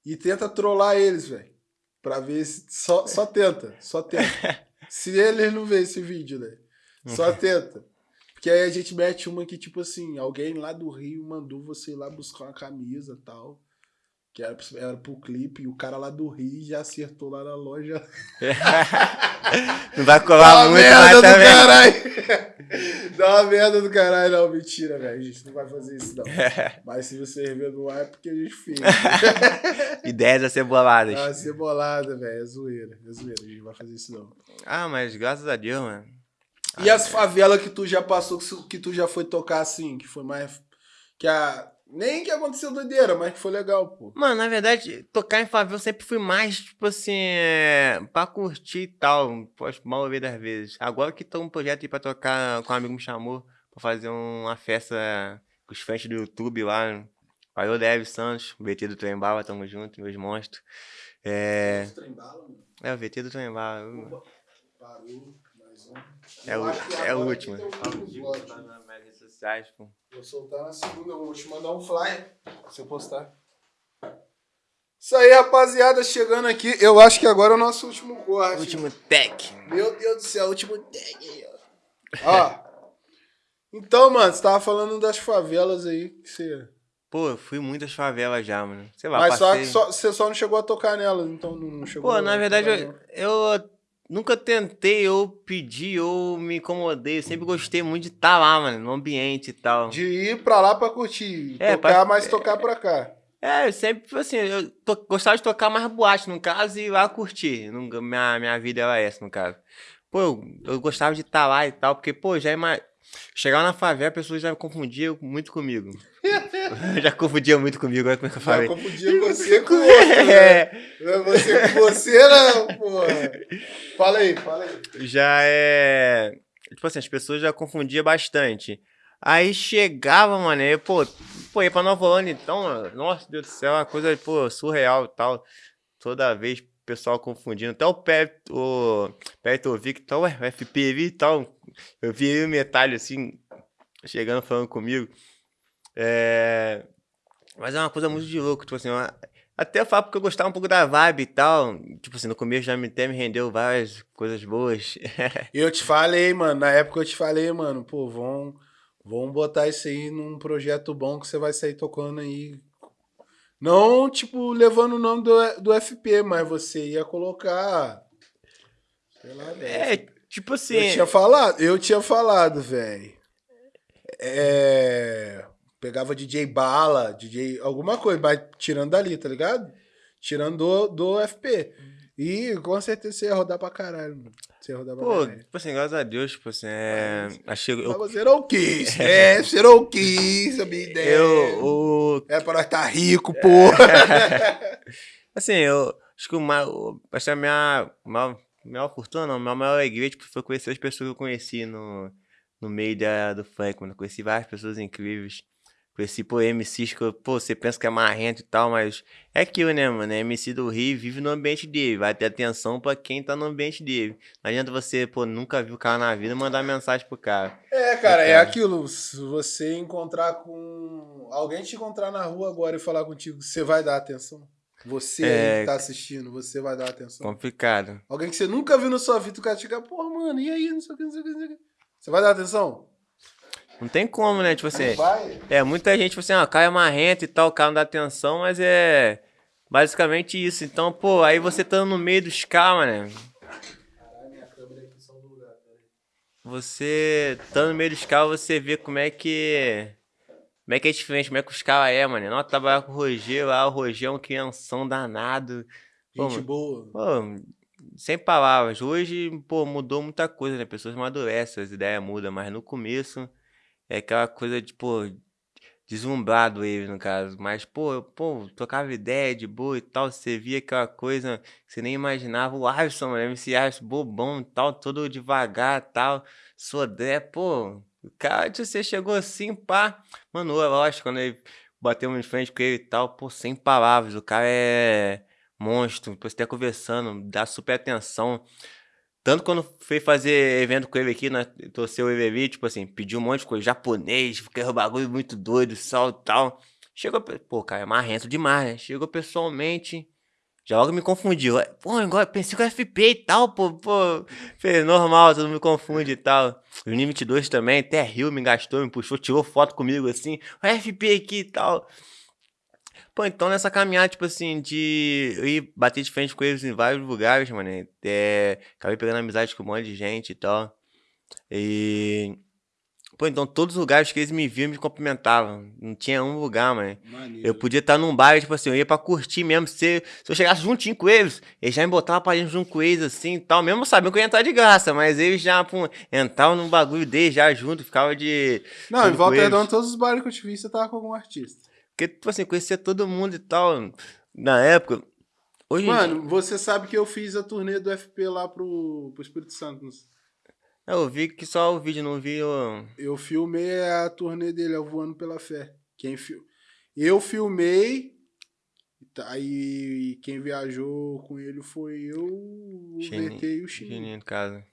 Speaker 1: e tenta trollar eles, velho. Pra ver se. Só, só tenta, só tenta. [LAUGHS] se eles não vê esse vídeo, né? Só tenta. Porque aí a gente mete uma que, tipo assim, alguém lá do Rio mandou você ir lá buscar uma camisa e tal. Que era, era pro clipe, e o cara lá do Rio já acertou lá na loja. [LAUGHS]
Speaker 2: não vai colar
Speaker 1: Dá
Speaker 2: muito,
Speaker 1: merda do
Speaker 2: também.
Speaker 1: caralho! Dá uma merda do caralho, não, mentira, velho. A gente não vai fazer isso, não. [LAUGHS] Mas se você rever no ar, é porque a gente fez. [LAUGHS]
Speaker 2: Ideias a ser boladas.
Speaker 1: Ah, cebolada, velho. É zoeira. É zoeira. A gente não vai fazer isso, não.
Speaker 2: Ah, mas graças a Deus, mano.
Speaker 1: E as favelas que tu já passou, que tu já foi tocar assim, que foi mais. Que a. Nem que aconteceu doideira, mas que foi legal, pô.
Speaker 2: Mano, na verdade, tocar em favela eu sempre fui mais, tipo assim, é, pra curtir e tal. Posso mal ouvir das vezes. Agora que tô um projeto aí pra tocar, com um amigo me chamou pra fazer uma festa com os fãs do YouTube lá. Valeu, Dev Santos, o VT do Trem Bala, tamo junto, meus monstros. É, é o VT do Trem Bala.
Speaker 1: Parou.
Speaker 2: É
Speaker 1: Eu
Speaker 2: o, é o
Speaker 1: agora
Speaker 2: último.
Speaker 1: aqui tem um
Speaker 2: tá.
Speaker 1: Vou soltar na segunda, eu vou te mandar um flyer pra você postar. Isso aí, rapaziada, chegando aqui. Eu acho que agora é o nosso último corte.
Speaker 2: Último tech.
Speaker 1: Meu Deus do céu, último tag aí, ó. Ó. Então, mano, você tava falando das favelas aí que você.
Speaker 2: Pô, eu fui muitas favelas já, mano. Sei lá,
Speaker 1: Mas só,
Speaker 2: passei...
Speaker 1: que só- você só não chegou a tocar nelas, então não chegou
Speaker 2: Pô,
Speaker 1: a
Speaker 2: na verdade, eu, eu nunca tentei, ou pedi, ou me incomodei. Eu sempre gostei muito de estar lá, mano, no ambiente e tal.
Speaker 1: De ir pra lá pra curtir.
Speaker 2: É,
Speaker 1: tocar,
Speaker 2: pra-
Speaker 1: mas tocar pra cá.
Speaker 2: É, eu sempre, assim, eu to- gostava de tocar mais boate, no caso, e ir lá curtir. Nunca- minha, minha vida era essa, no caso. Pô, eu, eu gostava de estar lá e tal, porque, pô, já ima... Chegar na favela, a pessoa já confundia muito comigo. [LAUGHS] já confundia muito comigo, olha como é que eu
Speaker 1: Já
Speaker 2: falei.
Speaker 1: confundia você [LAUGHS] com outro, né?
Speaker 2: É,
Speaker 1: Você com você, não, porra. Fala aí, fala aí.
Speaker 2: já é. Tipo assim, as pessoas já confundiam bastante. Aí chegava, mano, aí, pô, pô, ia pra Nova Holanda, então, mano, nossa Deus do céu, é uma coisa, pô, surreal e tal. Toda vez o pessoal confundindo. Até o Pé, o Petrovic, então, ué, o FPV e tal. Eu vi aí o metalho assim, chegando falando comigo. É. Mas é uma coisa muito de louco, tipo assim, uma- até falo porque eu gostava um pouco da vibe e tal. Tipo assim, no começo já me, me rendeu várias coisas boas. [LAUGHS]
Speaker 1: Eu te falei, mano, na época eu te falei, mano, pô, vão, vão botar isso aí num projeto bom que você vai sair tocando aí. Não, tipo, levando o nome do, do FP, mas você ia colocar. Sei lá,
Speaker 2: é,
Speaker 1: velho.
Speaker 2: tipo assim.
Speaker 1: Eu tinha falado, eu tinha falado, velho. É. Pegava DJ Bala, DJ. alguma coisa, mas tirando dali, tá ligado? Tirando do, do FP. E com certeza você ia rodar pra caralho, mano. Você ia rodar pra
Speaker 2: Pô,
Speaker 1: caralho.
Speaker 2: tipo assim, graças a Deus, tipo assim, é. Achei.
Speaker 1: Mas
Speaker 2: Eu,
Speaker 1: você não quis, [LAUGHS] é, você não quis, a minha ideia.
Speaker 2: eu, o,
Speaker 1: É pra nós estar rico, porra. [LAUGHS]
Speaker 2: Assim, eu acho que o maior, acho que a minha maior, maior fortuna, não, minha maior alegria tipo, foi conhecer as pessoas que eu conheci no, no meio da, do funk, mano. Conheci várias pessoas incríveis. Conheci, pô, MCs que, pô, você pensa que é marrento e tal, mas é aquilo, né, mano? MC do Rio vive no ambiente dele, vai ter atenção pra quem tá no ambiente dele. Não adianta você, pô, nunca viu o cara na vida mandar mensagem pro cara.
Speaker 1: É, cara, é aquilo. Se você encontrar com. Alguém te encontrar na rua agora e falar contigo, você vai dar atenção? Você
Speaker 2: É.
Speaker 1: que tá assistindo, você vai dar atenção?
Speaker 2: Complicado.
Speaker 1: Alguém que você nunca viu na sua vida, o cara chega, porra, mano, e aí? Não sei o que, não sei o que, não sei o que. Você vai dar atenção?
Speaker 2: Não tem como, né? Tipo assim.
Speaker 1: Vai?
Speaker 2: É, muita gente, tipo assim, ó, o cara é marrento e tal, o cara não dá atenção, mas é basicamente isso. Então, pô, aí você tá no meio dos caras, né?
Speaker 1: Caralho, minha câmera aqui só do lugar, peraí.
Speaker 2: Você tá no meio dos caras, você vê como é que. Como é que é diferente, como é que os caras é, mano. Não trabalhar com o Roger lá, o Roger é um crianção danado. Pô,
Speaker 1: Gente boa.
Speaker 2: Pô, sem palavras. Hoje, pô, mudou muita coisa, né? Pessoas amadurecem, as ideias mudam, mas no começo é aquela coisa de, pô, deslumbrado ele, no caso. Mas, pô, eu, pô, trocava ideia de boa e tal, você via aquela coisa que você nem imaginava. O Alisson, mano, MC Alisson, bobão e tal, todo devagar e tal. Sodré, pô, o cara, você chegou assim, pá. Mano, lógico, quando ele bateu em frente com ele e tal, pô, sem palavras. O cara é monstro, depois até conversando, dá super atenção. Tanto quando fui fazer evento com ele aqui, né, torceu ele ali, tipo assim, pediu um monte de coisa, japonês, porque era um bagulho muito doido, sal e tal. Chegou, pô, cara, é marrento demais, né? Chegou pessoalmente, já logo me confundiu. Pô, igual, pensei que era FP e tal, pô, pô. Falei, normal, todo mundo me confunde e tal. O Uni 22 também, até Rio me gastou, me puxou, tirou foto comigo assim, o FP aqui e tal. Pô, então nessa caminhada, tipo assim, de eu ir bater de frente com eles em vários lugares, mano. É, acabei pegando amizade com um monte de gente e tal. E. Pô, então todos os lugares que eles me viam me cumprimentavam. Não tinha um lugar, mano. Eu podia estar num bar, tipo assim, eu ia pra curtir mesmo. Se, se eu chegasse juntinho com eles, eles já me botavam pra dentro junto com eles, assim e tal. Mesmo sabendo que eu ia entrar de graça, mas eles já pô, entravam num bagulho deles já junto, ficava de.
Speaker 1: Não, em Volta Redonda, todos os bares que eu te vi, você tava com algum artista.
Speaker 2: Porque, tipo assim, conhecia todo mundo e tal. Na época. Hoje
Speaker 1: Mano, dia... você sabe que eu fiz a turnê do FP lá pro, pro Espírito Santo.
Speaker 2: Eu vi que só o vídeo, não vi o.
Speaker 1: Eu filmei a turnê dele, eu voando pela fé. Quem fil... Eu filmei. Aí tá, quem viajou com ele foi eu, o Chininho, VT e o Chininho. Chininho,
Speaker 2: casa.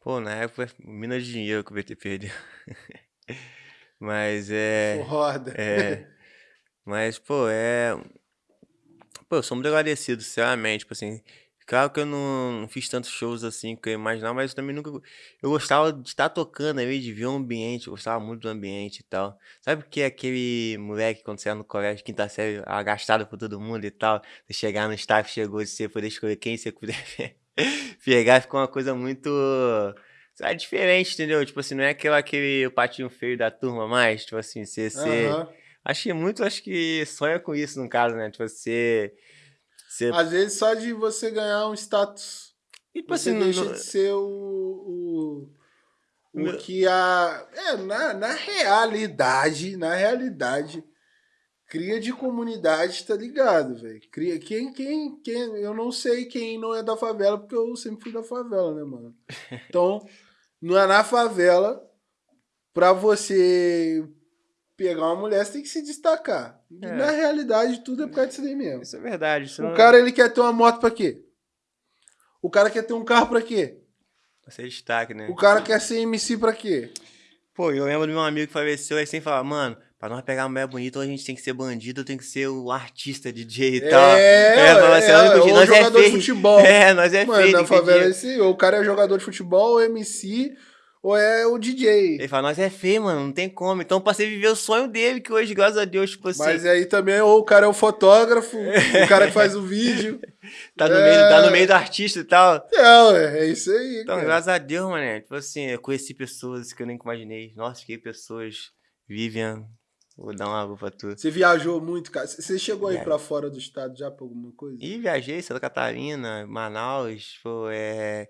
Speaker 2: Pô, na época, mina de dinheiro que o VT perdeu. [LAUGHS] Mas [LAUGHS] é.
Speaker 1: Foda.
Speaker 2: É. Mas, pô, é. Pô, eu sou muito agradecido, sinceramente. Tipo assim, claro que eu não, não fiz tantos shows assim que eu imaginava, mas eu também nunca. Eu gostava de estar tocando aí, de ver o ambiente, eu gostava muito do ambiente e tal. Sabe o que é aquele moleque quando você era no colégio, quinta série, agastado por todo mundo e tal? Você chegar no staff, chegou e você poder escolher quem você puder [LAUGHS] pegar, ficou uma coisa muito é diferente, entendeu? Tipo assim, não é aquele, aquele patinho feio da turma mais, tipo assim, você... você... Uhum. Acho que muito, acho que sonha com isso, no caso, né? Tipo, você... você...
Speaker 1: Às vezes só de você ganhar um status, e, tipo você assim, deixa no... de ser o... o... O que a. É, na, na realidade, na realidade, cria de comunidade, tá ligado, velho? Cria. Quem, quem, quem. Eu não sei quem não é da favela, porque eu sempre fui da favela, né, mano? [LAUGHS] Então, não é na favela, pra você pegar uma mulher, você tem que se destacar. É. Na realidade, tudo é por causa disso aí mesmo.
Speaker 2: Isso é verdade.
Speaker 1: O não... cara, ele quer ter uma moto pra quê? O cara quer ter um carro pra quê?
Speaker 2: Pra ser destaque, né?
Speaker 1: O cara quer ser MC pra quê?
Speaker 2: Pô, eu lembro do meu amigo que faleceu aí sem falar, mano, pra nós pegar uma mulher bonita, a gente tem que ser bandido, tem que ser o artista, DJ e é, tal.
Speaker 1: É, é, assim, é, ou nós é jogador é de futebol. [LAUGHS]
Speaker 2: É, nós é Mano, feio.
Speaker 1: na favela é esse, ou o cara é jogador de futebol, ou MC, ou é o DJ.
Speaker 2: Ele fala, nós é feio, mano, não tem como. Então passei a viver o sonho dele, que hoje, graças a Deus, tipo assim.
Speaker 1: Mas aí também, ou o cara é o fotógrafo, o cara que faz o vídeo. [LAUGHS]
Speaker 2: tá, no é... meio, tá no meio do artista e tal.
Speaker 1: É, é isso aí.
Speaker 2: Então, cara. graças a Deus, mano. Tipo assim, eu conheci pessoas que eu nem imaginei. Nossa, fiquei pessoas. Vivian, Vou dar uma água pra tu.
Speaker 1: Você viajou muito, cara? Você chegou aí pra fora do estado já pra alguma coisa?
Speaker 2: E viajei, Santa Catarina, Manaus, pô, é...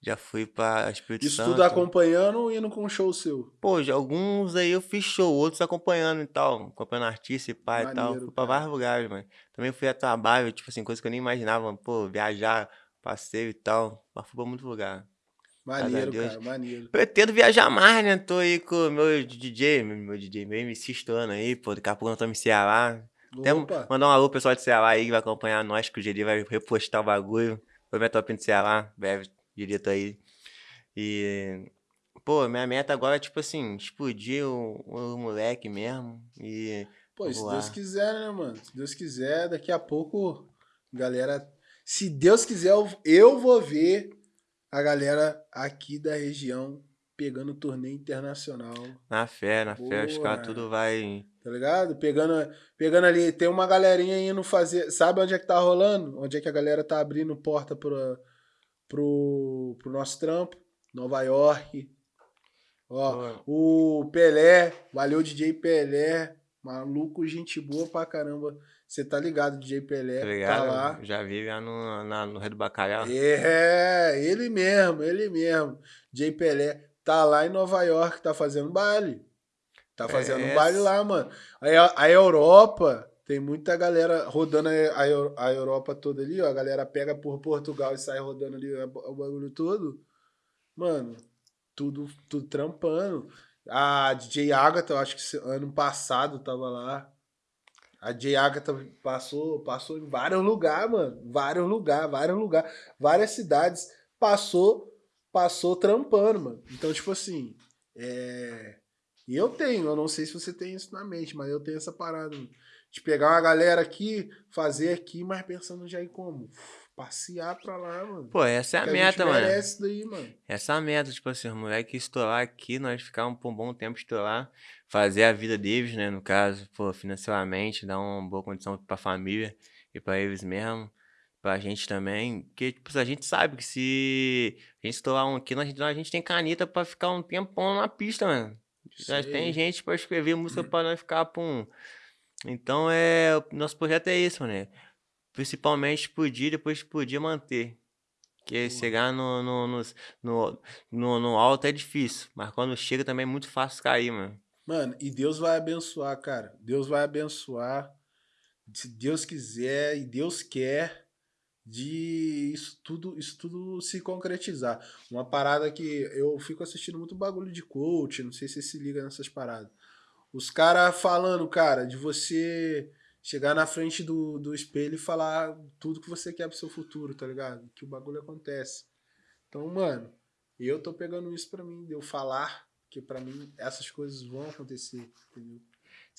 Speaker 2: Já fui pra Espírito
Speaker 1: Isso
Speaker 2: Santo.
Speaker 1: tudo acompanhando ou indo com um show seu?
Speaker 2: Pô, alguns aí eu fiz show, outros acompanhando e tal. Acompanhando artista e pai Maneiro, e tal. Fui pra cara. vários lugares, mano. Também fui a trabalho, tipo assim, coisa que eu nem imaginava. Pô, viajar, passeio e tal. Mas fui pra muito lugar.
Speaker 1: Maneiro, cara, maneiro.
Speaker 2: Pretendo viajar mais, né? Tô aí com o meu DJ, meu DJ, meu MC estourando aí, pô. Daqui a pouco nós estamos em Ceará. Até mandar um alô pro pessoal de Ceará aí que vai acompanhar nós, que o GD vai repostar o bagulho. Foi minha top de Ceará, breve direito aí. E, pô, minha meta agora é, tipo assim, explodir o, o moleque mesmo e...
Speaker 1: Pô, se Deus quiser, né, mano? Se Deus quiser, daqui a pouco, galera... Se Deus quiser, eu vou ver a galera aqui da região pegando torneio internacional.
Speaker 2: Na fé, na Boa, fé, os caras tudo vai.
Speaker 1: Tá ligado? Pegando, pegando ali, tem uma galerinha indo fazer. Sabe onde é que tá rolando? Onde é que a galera tá abrindo porta pro, pro, pro nosso trampo? Nova York. Ó, o Pelé, valeu DJ Pelé, maluco, gente boa pra caramba. Você tá ligado, DJ Pelé, tá, ligado? tá lá.
Speaker 2: Já vi lá no, na, no Rio do Bacalhau.
Speaker 1: É, ele mesmo, ele mesmo. DJ Pelé tá lá em Nova York, tá fazendo baile. Tá fazendo é. baile lá, mano. A, a Europa, tem muita galera rodando a, a, Europa toda ali, ó. A galera pega por Portugal e sai rodando ali o bagulho todo. Mano, tudo, tudo trampando. A DJ Agatha, eu acho que ano passado tava lá. A J. Agatha passou, passou em vários lugares, mano. Vários lugares, vários lugares. Várias cidades. Passou, passou trampando, mano. Então, tipo assim, é... E eu tenho, eu não sei se você tem isso na mente, mas eu tenho essa parada. De pegar uma galera aqui, fazer aqui, mas pensando já em como? passear pra lá, mano.
Speaker 2: Pô, essa é a
Speaker 1: Que
Speaker 2: meta,
Speaker 1: gente
Speaker 2: mano.
Speaker 1: daí, mano.
Speaker 2: Essa é a meta, tipo assim, os moleques estourar aqui, nós ficar um, por um bom tempo estourar, fazer a vida deles, né, no caso, pô, financeiramente, dar uma boa condição pra família e pra eles mesmo, pra gente também, porque, tipo, a gente sabe que se a gente estourar um aqui, nós, a gente tem caneta pra ficar um tempão na pista, mano. Nós tem gente pra escrever música [LAUGHS] pra nós ficar, pum. Então, é, o nosso projeto é isso, né, principalmente explodir, depois explodir manter. Porque chegar no, no, no, no, no alto é difícil, mas quando chega também é muito fácil cair, mano.
Speaker 1: Mano, e Deus vai abençoar, cara. Deus vai abençoar. Se Deus quiser e Deus quer de isso tudo, isso tudo se concretizar. Uma parada que eu fico assistindo muito bagulho de coach, não sei se você se liga nessas paradas. Os caras falando, cara, de você chegar na frente do, do espelho e falar tudo que você quer pro seu futuro, tá ligado? Que o bagulho acontece. Então, mano, eu tô pegando isso pra mim, de eu falar, que pra mim essas coisas vão acontecer, entendeu?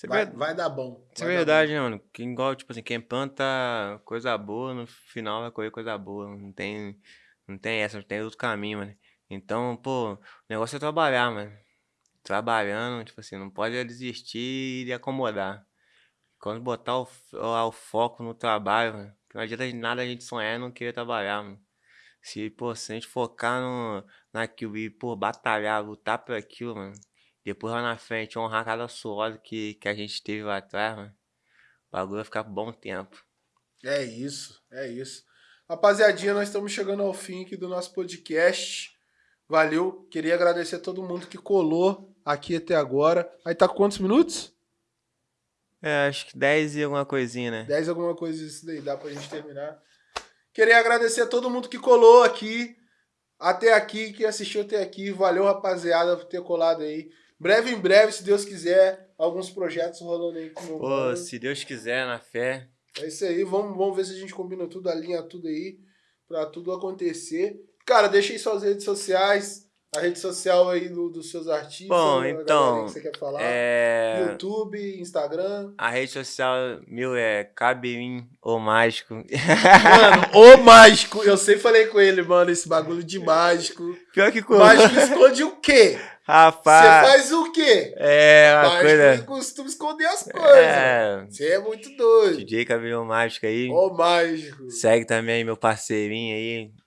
Speaker 2: É,
Speaker 1: Vai,
Speaker 2: ver-
Speaker 1: vai dar bom.
Speaker 2: isso é
Speaker 1: vai
Speaker 2: verdade, né, mano? Quem, igual, tipo assim, quem planta coisa boa, no final vai colher coisa boa. Não tem, não tem essa, não tem outro caminho, mano. Então, pô, o negócio é trabalhar, mano. Trabalhando, tipo assim, não pode desistir e acomodar. Quando botar o, o, o foco no trabalho, mano, que não adianta de nada a gente sonhar e não querer trabalhar, mano. Se, pô, se a gente focar no, naquilo e, pô, batalhar, lutar por aquilo, mano. Depois lá na frente, honrar cada suor que, que a gente teve lá atrás, mano. O bagulho vai ficar por bom tempo.
Speaker 1: É isso, é isso. Rapaziadinha, nós estamos chegando ao fim aqui do nosso podcast. Valeu. Queria agradecer a todo mundo que colou aqui até agora. Aí tá quantos minutos?
Speaker 2: É, acho que 10 e alguma coisinha, né?
Speaker 1: 10 alguma coisa isso daí, dá pra gente terminar. Queria agradecer a todo mundo que colou aqui, até aqui, que assistiu até aqui. Valeu, rapaziada, por ter colado aí. Breve em breve, se Deus quiser, alguns projetos rolando aí com
Speaker 2: Pô, se Deus quiser, na fé.
Speaker 1: É isso aí, vamos, vamos ver se a gente combina tudo, alinha tudo aí, pra tudo acontecer. Cara, deixa aí suas redes sociais, a rede social aí do- dos seus artistas.
Speaker 2: Bom, então,
Speaker 1: que você quer falar.
Speaker 2: É.
Speaker 1: YouTube, Instagram.
Speaker 2: A rede social meu é Cabelinho ou Mágico.
Speaker 1: Mano, [LAUGHS] o mágico, eu sempre falei com ele, mano, esse bagulho de mágico.
Speaker 2: Pior que coisa.
Speaker 1: mágico esconde o quê? Você
Speaker 2: Rapaz.
Speaker 1: faz o quê?
Speaker 2: É, uma
Speaker 1: mágico
Speaker 2: coisa.
Speaker 1: costuma esconder as coisas.
Speaker 2: É.
Speaker 1: Você é muito doido.
Speaker 2: DJ Cabelinho Mágico aí.
Speaker 1: O mágico.
Speaker 2: Segue também meu parceirinho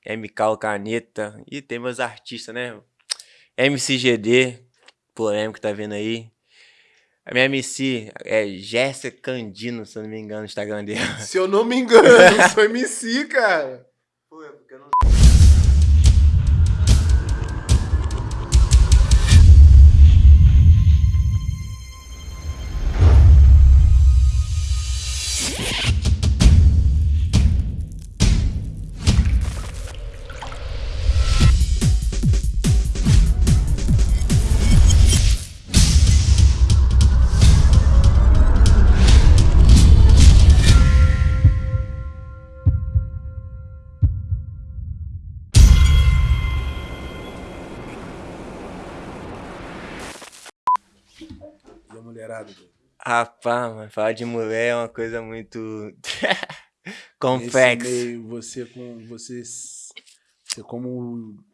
Speaker 2: aí, MK Caneta. E tem meus artistas, né? MCGD, polêmico tá vendo aí. A minha MC é Jéssica Candino, se eu não me engano, no Instagram dela.
Speaker 1: Se eu não me engano, eu sou MC, cara.
Speaker 2: Rapaz, mano, falar de mulher é uma coisa muito. [LAUGHS] Complexa.
Speaker 1: você com. Você, você como o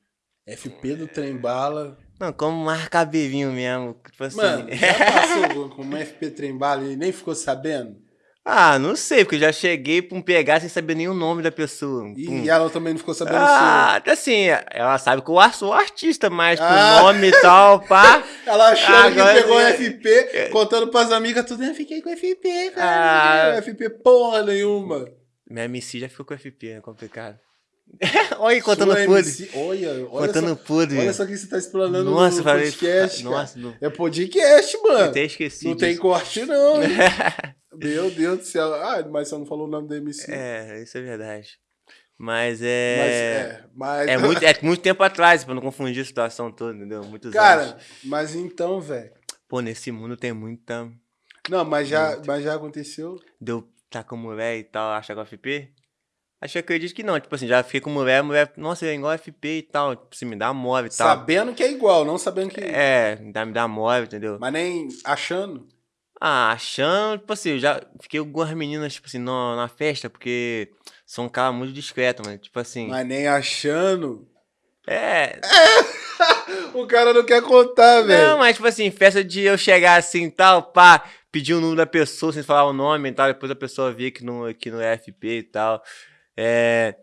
Speaker 1: FP do trem bala.
Speaker 2: Não, como mais cabelinho mesmo. Tipo assim.
Speaker 1: Mano, já passou [LAUGHS] com uma FP trem bala e nem ficou sabendo?
Speaker 2: Ah, não sei, porque eu já cheguei pra um pegar sem saber nem o nome da pessoa.
Speaker 1: E
Speaker 2: Pum.
Speaker 1: ela também não ficou sabendo
Speaker 2: Ah, assim, ela sabe que eu sou artista, mas
Speaker 1: Ah.
Speaker 2: com nome e tal, pá.
Speaker 1: seu. [LAUGHS] Ela achou
Speaker 2: Agora
Speaker 1: que pegou
Speaker 2: sim.
Speaker 1: FP, contando pras amigas tudo. Eu fiquei com FP, cara.
Speaker 2: Ah.
Speaker 1: FP porra nenhuma.
Speaker 2: Minha MC já ficou com FP, é complicado. [LAUGHS] olha aí, contando
Speaker 1: Sua
Speaker 2: podre.
Speaker 1: Olha, olha
Speaker 2: Contando
Speaker 1: só,
Speaker 2: podre.
Speaker 1: olha só que você tá explanando
Speaker 2: Nossa,
Speaker 1: no
Speaker 2: falei.
Speaker 1: podcast, cara.
Speaker 2: Nossa, não.
Speaker 1: É podcast,
Speaker 2: Eu
Speaker 1: mano.
Speaker 2: até esqueci.
Speaker 1: Não tem
Speaker 2: disso.
Speaker 1: corte, não. [LAUGHS] Meu Deus do céu. Ah, mas você não falou o nome da MC.
Speaker 2: É, isso é verdade. Mas
Speaker 1: Mas,
Speaker 2: é.
Speaker 1: é, mas...
Speaker 2: É [LAUGHS] muito, é muito tempo atrás, pra não confundir a situação toda, entendeu? Muitos
Speaker 1: Cara,
Speaker 2: anos.
Speaker 1: mas então, velho.
Speaker 2: Pô, nesse mundo tem muita.
Speaker 1: Não, mas já, mas já aconteceu.
Speaker 2: Deu tá com mulher e tal, acha que é FP? Acho que eu acredito que não. Tipo assim, já fiquei com mulher, mulher, nossa, é igual FP e tal. Tipo assim, me dá move e tal.
Speaker 1: Sabendo que é igual, não sabendo que.
Speaker 2: É, me dá, me dá move, entendeu?
Speaker 1: Mas nem achando.
Speaker 2: Ah, achando, tipo assim, eu já fiquei com algumas meninas, tipo assim, na, na festa, porque sou um cara muito discreto, mano. Tipo assim.
Speaker 1: Mas nem achando.
Speaker 2: É. [LAUGHS]
Speaker 1: o cara não quer contar, velho.
Speaker 2: Não, mas tipo assim, festa de eu chegar assim tal, pá, pedir o número da pessoa sem falar o nome e tal, depois a pessoa vir aqui no, aqui no FP e tal. É.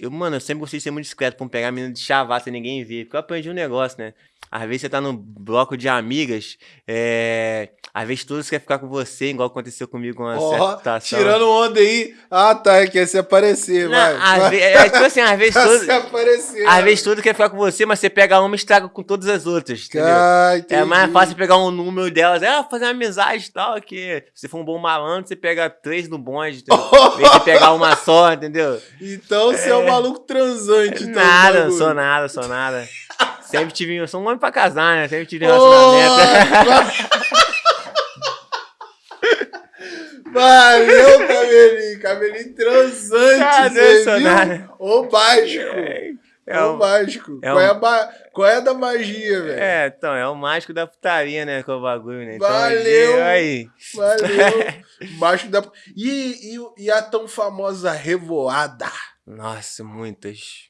Speaker 2: Eu, mano, eu sempre gostei de ser muito discreto pra não pegar a menina de chavar sem ninguém ver. Porque eu aprendi um negócio, né? Às vezes você tá num bloco de amigas, é... às vezes todos querem ficar com você, igual aconteceu comigo com uma
Speaker 1: Ó,
Speaker 2: certa situação.
Speaker 1: tirando onda aí. Ah, tá, quer se aparecer,
Speaker 2: Não,
Speaker 1: vai.
Speaker 2: ve- é, tipo assim, às vezes [LAUGHS] todos.
Speaker 1: se aparecer.
Speaker 2: Às vezes tudo quer ficar com você, mas você pega uma e estraga com todas as outras, entendeu?
Speaker 1: Ah,
Speaker 2: É mais fácil pegar um número delas, é, fazer uma amizade e tal, que se for um bom malandro, você pega três no bonde, entendeu? [LAUGHS] Em de pegar uma só, entendeu?
Speaker 1: Então você é um maluco transante. então,
Speaker 2: nada, sou nada, sou nada. [LAUGHS] Sempre tive, eu sou um homem pra casar, né? Sempre tive relacionamento. [LAUGHS]
Speaker 1: Valeu, cabelinho. Cabelinho transante.
Speaker 2: Ah,
Speaker 1: você viu?
Speaker 2: nada.
Speaker 1: Ô, mágico.
Speaker 2: É,
Speaker 1: Ô,
Speaker 2: o-
Speaker 1: mágico.
Speaker 2: é
Speaker 1: qual, é
Speaker 2: um-
Speaker 1: a ma- qual é da magia, velho?
Speaker 2: é, então, é o mágico da putaria, né? Com o bagulho, né? Então,
Speaker 1: Valeu.
Speaker 2: Aí.
Speaker 1: Valeu. [LAUGHS] Mágico da... E, e, e a tão famosa revoada?
Speaker 2: Nossa, muitas.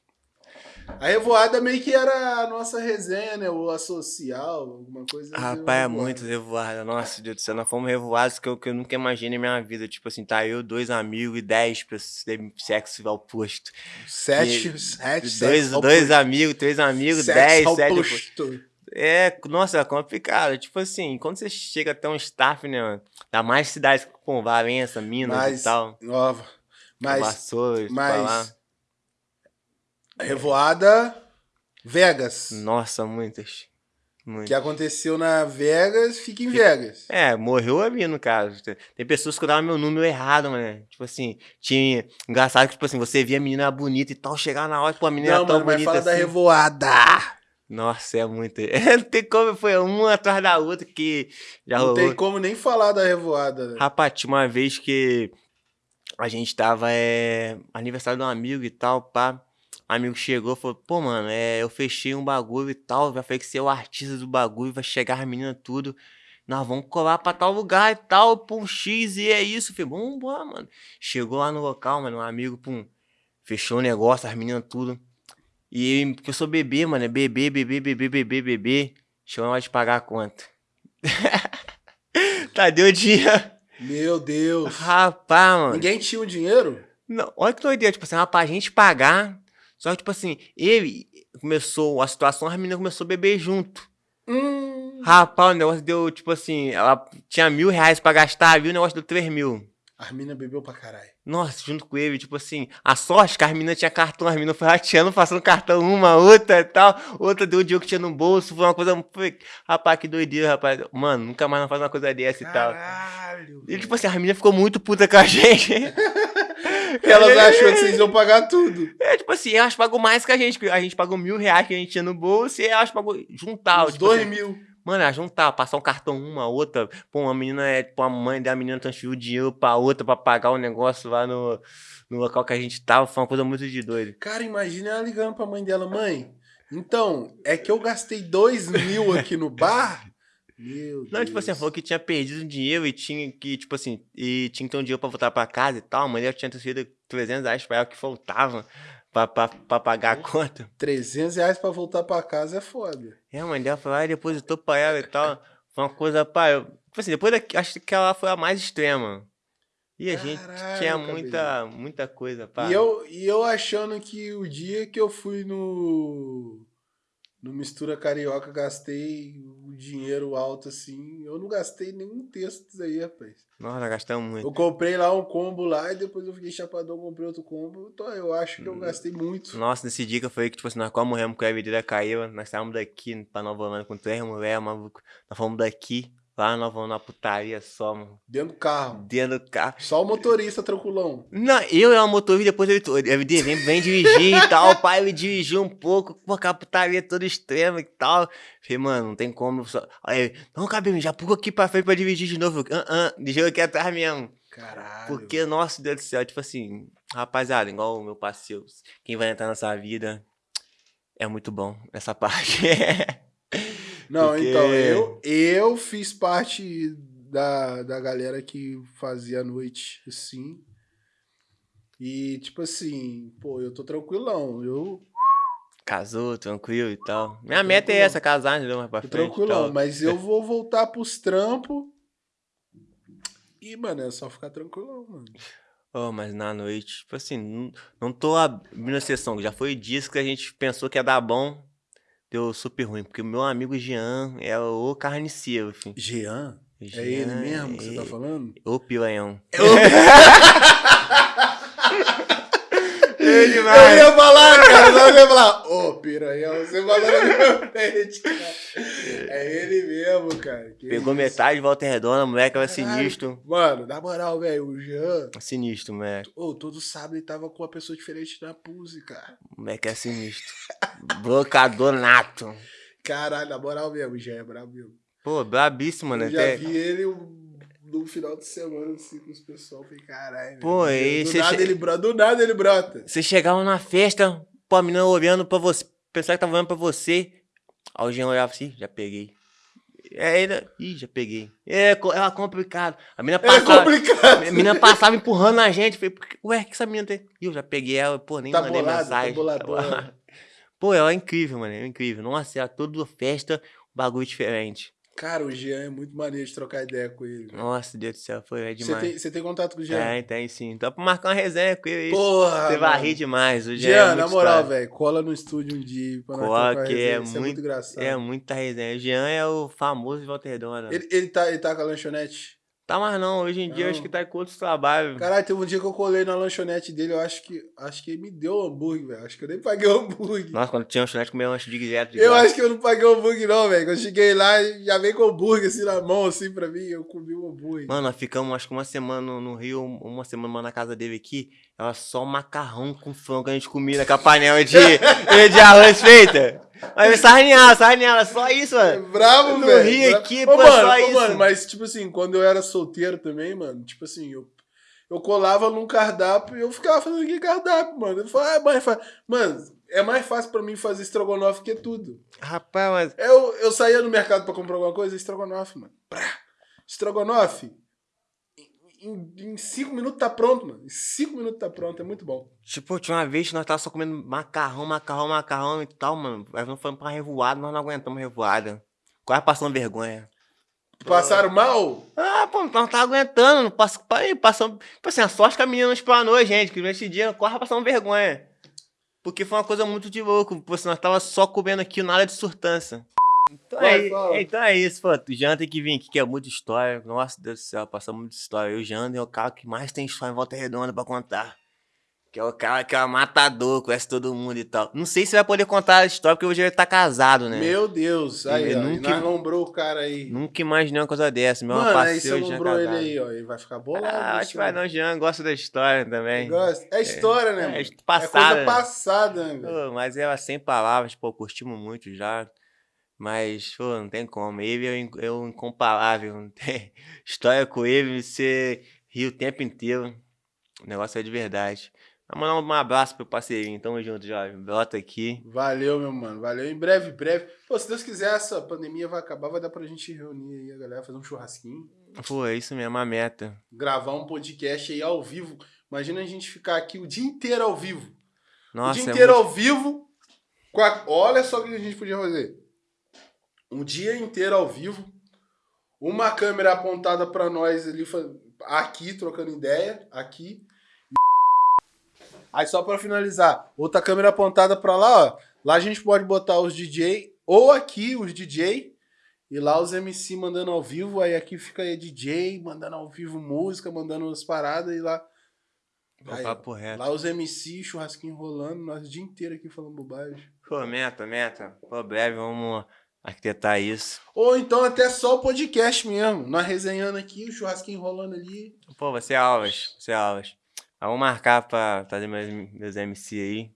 Speaker 1: A revoada meio que era a nossa resenha, né? Ou a social, alguma coisa assim.
Speaker 2: Rapaz, é muito revoada. Nossa, Deus do céu, nós fomos revoados que eu, que eu nunca imaginei na minha vida. Tipo assim, tá eu, dois amigos e dez pessoas de sexo oposto.
Speaker 1: Sete,
Speaker 2: E-
Speaker 1: sete,
Speaker 2: dois, dois amigos, três amigos, dez, sete.
Speaker 1: oposto.
Speaker 2: É, nossa, é complicado. Tipo assim, quando você chega até um staff, né, mano? Dá mais cidades com Valença, Minas
Speaker 1: Mas,
Speaker 2: e tal.
Speaker 1: nova. Mas,
Speaker 2: Vassouras,
Speaker 1: mas. Revoada Vegas.
Speaker 2: Nossa, muitas. Muitas.
Speaker 1: Que aconteceu na Vegas, fica em Vegas.
Speaker 2: É, morreu a mim, no caso. Tem pessoas que davam meu número errado, mano. Tipo assim, tinha. Engraçado que, tipo assim, você via a menina bonita e tal, chegar na hora, pô, a menina
Speaker 1: Não,
Speaker 2: é tão
Speaker 1: mano, mas
Speaker 2: bonita
Speaker 1: fala da
Speaker 2: assim.
Speaker 1: revoada.
Speaker 2: Nossa, é muito. [LAUGHS] Não tem como, foi uma atrás da outra que já
Speaker 1: Não
Speaker 2: rolou.
Speaker 1: tem como nem falar da revoada. né?
Speaker 2: Rapaz, tinha uma vez que a gente tava, é, aniversário de um amigo e tal, pá. Amigo chegou e falou, pô, mano, é, eu fechei um bagulho e tal, já falei que você é o artista do bagulho, vai chegar as meninas tudo. Nós vamos colar pra tal lugar e tal, pum, X, e é isso. Falei, embora, mano. Chegou lá no local, mano, um amigo, pum, fechou o negócio, as meninas tudo. E eu- porque eu sou bebê, mano, é bebê, bebê, bebê, bebê, bebê. Chegou na hora de pagar a conta. [LAUGHS] tá, deu dia.
Speaker 1: Meu Deus.
Speaker 2: Rapaz, mano.
Speaker 1: Ninguém tinha o dinheiro?
Speaker 2: Não, olha que doideira, tipo assim, pra gente pagar. Só que, tipo assim, ele começou, a situação, as meninas começou a beber junto.
Speaker 1: Hum.
Speaker 2: Rapaz, o negócio deu, tipo assim, ela tinha mil reais pra gastar, viu? O negócio deu três mil.
Speaker 1: As mina bebeu pra caralho.
Speaker 2: Nossa, junto com ele, tipo assim, a sorte que as meninas tinham cartão, as meninas foi rateando, passando cartão uma, outra e tal, outra deu o dinheiro que tinha no bolso, foi uma coisa, foi, rapaz, que doideira, rapaz, mano, nunca mais não faz uma coisa dessa e tal.
Speaker 1: Caralho.
Speaker 2: E tipo assim, a menina ficou muito puta com a [LAUGHS] gente.
Speaker 1: Elas achou que vocês iam pagar tudo.
Speaker 2: É, tipo assim, elas pagou mais que a gente. A gente pagou mil reais que a gente tinha no bolso e elas pagou juntar.
Speaker 1: Os
Speaker 2: tipo
Speaker 1: dois
Speaker 2: assim,
Speaker 1: mil.
Speaker 2: Mano, elas juntar, passar um cartão uma, outra. Pô, uma menina é, tipo, a mãe da menina transferiu dinheiro pra outra pra pagar o negócio lá no, no local que a gente tava. Foi uma coisa muito de doido.
Speaker 1: Cara, imagina ela ligando pra mãe dela, mãe. Então, é que eu gastei dois mil aqui no bar. Meu Deus.
Speaker 2: Não, tipo assim, falou que tinha perdido dinheiro e tinha que, tipo assim, e tinha que ter um dinheiro pra voltar pra casa e tal. A dela tinha transferido 300 reais pra ela que faltava pra, pra, pra pagar a conta.
Speaker 1: 300 reais pra voltar pra casa é foda.
Speaker 2: É, a mãe dela foi lá e depositou pra ela e tal. Foi uma coisa, pá. Eu, tipo assim, depois daqui, acho que ela foi a mais extrema. E a gente
Speaker 1: Caralho,
Speaker 2: tinha muita, muita coisa, pá.
Speaker 1: E eu, e eu achando que o dia que eu fui no. No Mistura Carioca, gastei o dinheiro alto assim. Eu não gastei nenhum texto disso aí, rapaz.
Speaker 2: Nossa, gastamos muito.
Speaker 1: Eu comprei lá um combo lá e depois eu fiquei chapadão, comprei outro combo. Então eu acho
Speaker 2: Hum.
Speaker 1: que eu gastei muito.
Speaker 2: Nossa, nesse dia que falei que, tipo assim, nós quase morremos porque a vida caiu. Nós saímos daqui pra Nova Holanda com três mulheres, maluco. Nós fomos daqui, lá nós vamos na putaria só, mano.
Speaker 1: Dentro do carro.
Speaker 2: Dentro do carro.
Speaker 1: Só o motorista tranquilão.
Speaker 2: Não, eu era o motorista, depois ele, ele vem, vem dirigir e tal. O pai ele dirigiu um pouco, com a putaria toda extrema e tal. Falei, mano, não tem como. Só... Aí, ele, não, cabelo, já pula aqui pra frente pra dirigir de novo. Ah, ah, deixa eu aqui atrás mesmo.
Speaker 1: Caralho.
Speaker 2: Porque, nossa Deus do céu, tipo assim, rapaziada, igual o meu parceiro, quem vai entrar nessa vida é muito bom nessa [LAUGHS] parte.
Speaker 1: Não,
Speaker 2: Porque-
Speaker 1: então, eu, eu fiz parte da, da galera que fazia a noite, assim. E, tipo assim, pô, eu tô tranquilão. Eu
Speaker 2: Casou, tranquilo e tal. Minha meta é essa, casar, entendeu? Mais pra
Speaker 1: tô
Speaker 2: frente.
Speaker 1: tranquilão, mas eu vou voltar pros trampos. E, mano, é só ficar tranquilão, mano.
Speaker 2: Oh, mas na noite, tipo assim, não, não tô abrindo a sessão. Já foi disso que a gente pensou que ia dar bom. Deu super ruim. Porque o meu amigo Jean é o carniceiro, enfim.
Speaker 1: Jean? É
Speaker 2: Jean
Speaker 1: ele mesmo que você tá
Speaker 2: é
Speaker 1: falando?
Speaker 2: O pilanhão. [LAUGHS]
Speaker 1: Eu ia falar, cara, eu ia falar, ô, piranhão, você falou na minha frente, cara. É ele mesmo, cara. que
Speaker 2: Pegou
Speaker 1: isso.
Speaker 2: metade de volta redonda, moleque era sinistro.
Speaker 1: Mano, na moral, velho, o Jean,
Speaker 2: Sinistro, moleque.
Speaker 1: ô, todo sábado ele tava com uma pessoa diferente na Puse, cara.
Speaker 2: Moleque é sinistro. Blocador nato.
Speaker 1: Caralho, na moral mesmo, o Jean é brabo mesmo.
Speaker 2: Pô, brabíssimo, né?
Speaker 1: Eu já
Speaker 2: Até-
Speaker 1: vi ele no final de semana, assim, com os pessoal, falei, caralho.
Speaker 2: Pô, e
Speaker 1: do nada
Speaker 2: che-
Speaker 1: ele brota, do nada ele brota.
Speaker 2: Você chegava na festa, pô, a menina olhando pra você, pensava que tava olhando pra você. Aí o Jean olhava assim, já peguei. É, ele, ih, já peguei. É, co- é complicado. A menina
Speaker 1: É
Speaker 2: passava,
Speaker 1: complicado.
Speaker 2: a menina passava empurrando a gente. Falei, "Por que- ué, o que essa menina tem? Ih, eu já peguei ela, pô, nem
Speaker 1: Tá
Speaker 2: mandei
Speaker 1: bolado, tá
Speaker 2: mensagem.
Speaker 1: boladona. [LAUGHS]
Speaker 2: Pô, ela é incrível, mano, é incrível. Nossa, ela toda festa, um bagulho diferente.
Speaker 1: Cara, o Jean é muito maneiro de trocar ideia com ele.
Speaker 2: Nossa, Deus do céu, foi é
Speaker 1: Você
Speaker 2: demais.
Speaker 1: tem, você tem contato com o Jean?
Speaker 2: Tem, tem sim. Então pra marcar uma resenha com ele,
Speaker 1: Porra!
Speaker 2: você vai
Speaker 1: mano.
Speaker 2: rir demais. O Jean, é
Speaker 1: Jean,
Speaker 2: muito
Speaker 1: na moral, velho, cola no estúdio um dia pra nós
Speaker 2: Cola,
Speaker 1: trocar
Speaker 2: que
Speaker 1: resenha,
Speaker 2: é
Speaker 1: isso
Speaker 2: muito-
Speaker 1: muito engraçado.
Speaker 2: É muita resenha. O Jean é o famoso de Volta Redonda.
Speaker 1: Ele, ele, tá, ele tá com a lanchonete?
Speaker 2: Tá mais não, hoje em dia eu acho
Speaker 1: Não.
Speaker 2: que tá com outros trabalhos.
Speaker 1: Caralho, teve um dia que eu colei na lanchonete dele, eu acho que acho que ele me deu hambúrguer, velho. Acho que eu nem paguei o hambúrguer.
Speaker 2: Nossa, quando tinha lanchonete, comia lanche de direto.
Speaker 1: Eu acho que eu não paguei o hambúrguer, não, velho. Quando eu cheguei lá, já veio com o hambúrguer assim na mão, assim, pra mim, eu comi o hambúrguer.
Speaker 2: Mano, nós ficamos acho que uma semana no, no Rio, uma semana na casa dele aqui. Era só macarrão com frango que a gente comia naquela panela de, [LAUGHS] de arroz feita. Aí eu sarneava, sarneava, só isso,
Speaker 1: É
Speaker 2: mano.
Speaker 1: bravo,
Speaker 2: No
Speaker 1: velho.
Speaker 2: Rio
Speaker 1: Bra-
Speaker 2: aqui,
Speaker 1: Ô,
Speaker 2: pô,
Speaker 1: mano,
Speaker 2: só
Speaker 1: ô,
Speaker 2: isso.
Speaker 1: mano, mas, tipo assim, quando eu era solteiro também, mano, tipo assim, eu, eu colava num cardápio e eu ficava fazendo aquele cardápio, mano. Eu falava, ah, é fácil. Mano, é mais fácil pra mim fazer estrogonofe que tudo.
Speaker 2: Rapaz, mas.
Speaker 1: Eu, eu saía no mercado pra comprar alguma coisa, estrogonofe, mano. Prá. Estrogonofe. Em, em- cinco minutos tá pronto, mano. Em cinco minutos tá pronto, é muito bom.
Speaker 2: Tipo, tinha uma vez que nós tava só comendo macarrão, macarrão, macarrão e tal, mano. Aí nós fomos pra revoada, nós não aguentamos revoada. Quase passando vergonha.
Speaker 1: Passaram mal?
Speaker 2: Ah, pô, nós não tava aguentando, não passa, aí, passamos. Tipo assim, a sorte que a menina não explanou a gente, que nesse dia quase passamos vergonha. Porque foi uma coisa muito de louco, pô, se nós tava só comendo aqui nada de surtância. Então,
Speaker 1: Vai,
Speaker 2: é,
Speaker 1: fala.
Speaker 2: então é isso, pô. O Jean tem que vir aqui, que é muita história. Nossa, Deus do céu, passamos muita história. Eu, o Jean, é o cara que mais tem história em volta redonda pra contar. Que é o cara que é um matador, conhece todo mundo e tal. Não sei se vai poder contar a história, porque hoje ele tá casado, né?
Speaker 1: Meu Deus. Aí, ó,
Speaker 2: nunca-
Speaker 1: nós lombrou o cara aí.
Speaker 2: Nunca imaginei uma coisa dessa. Meu
Speaker 1: Mano, aí você
Speaker 2: Jean
Speaker 1: lombrou ele aí, ó. Ele vai ficar bolado.
Speaker 2: Ah, acho que vai
Speaker 1: né?
Speaker 2: não, Jean gosta da história também.
Speaker 1: Gosta. É história, né?
Speaker 2: É,
Speaker 1: mano?
Speaker 2: é
Speaker 1: É
Speaker 2: passada.
Speaker 1: coisa passada, né?
Speaker 2: Pô, mas ela sem palavras, pô, curtimos muito já. Mas, pô, não tem como. Ele é in- é o incomparável. [LAUGHS] Não tem história com ele, você ri o tempo inteiro. O negócio é de verdade. Vamos mandar um abraço pro parceirinho. Tamo junto, jovem. Brota aqui.
Speaker 1: Valeu, meu mano. Valeu. Em breve, breve. Pô, se Deus quiser, essa pandemia vai acabar, vai dar pra gente reunir aí a galera, fazer um churrasquinho,
Speaker 2: Pô, é isso mesmo, a meta.
Speaker 1: gravar um podcast aí ao vivo. Imagina a gente ficar aqui o dia inteiro ao vivo.
Speaker 2: Nossa,
Speaker 1: o dia
Speaker 2: é
Speaker 1: inteiro
Speaker 2: muito-
Speaker 1: ao vivo. a- Olha só o que a gente podia fazer. Um dia inteiro ao vivo. Uma câmera apontada pra nós ali, aqui, trocando ideia, aqui. Aí só pra finalizar, outra câmera apontada pra lá, ó. Lá a gente pode botar os DJ, ou aqui os DJ, e lá os MC mandando ao vivo, aí aqui fica aí DJ, mandando ao vivo música, mandando as paradas, e lá...
Speaker 2: Pô,
Speaker 1: Aí. Lá os MC, churrasquinho rolando, nós o dia inteiro aqui falando bobagem.
Speaker 2: Pô, meta, meta. Pô, breve, vamos arquitetar isso.
Speaker 1: Ou então até só o podcast mesmo. Nós resenhando aqui, o churrasquinho rolando ali.
Speaker 2: Pô, vai ser aulas, vai ser aulas. Vamos marcar pra trazer meus, meus MC aí.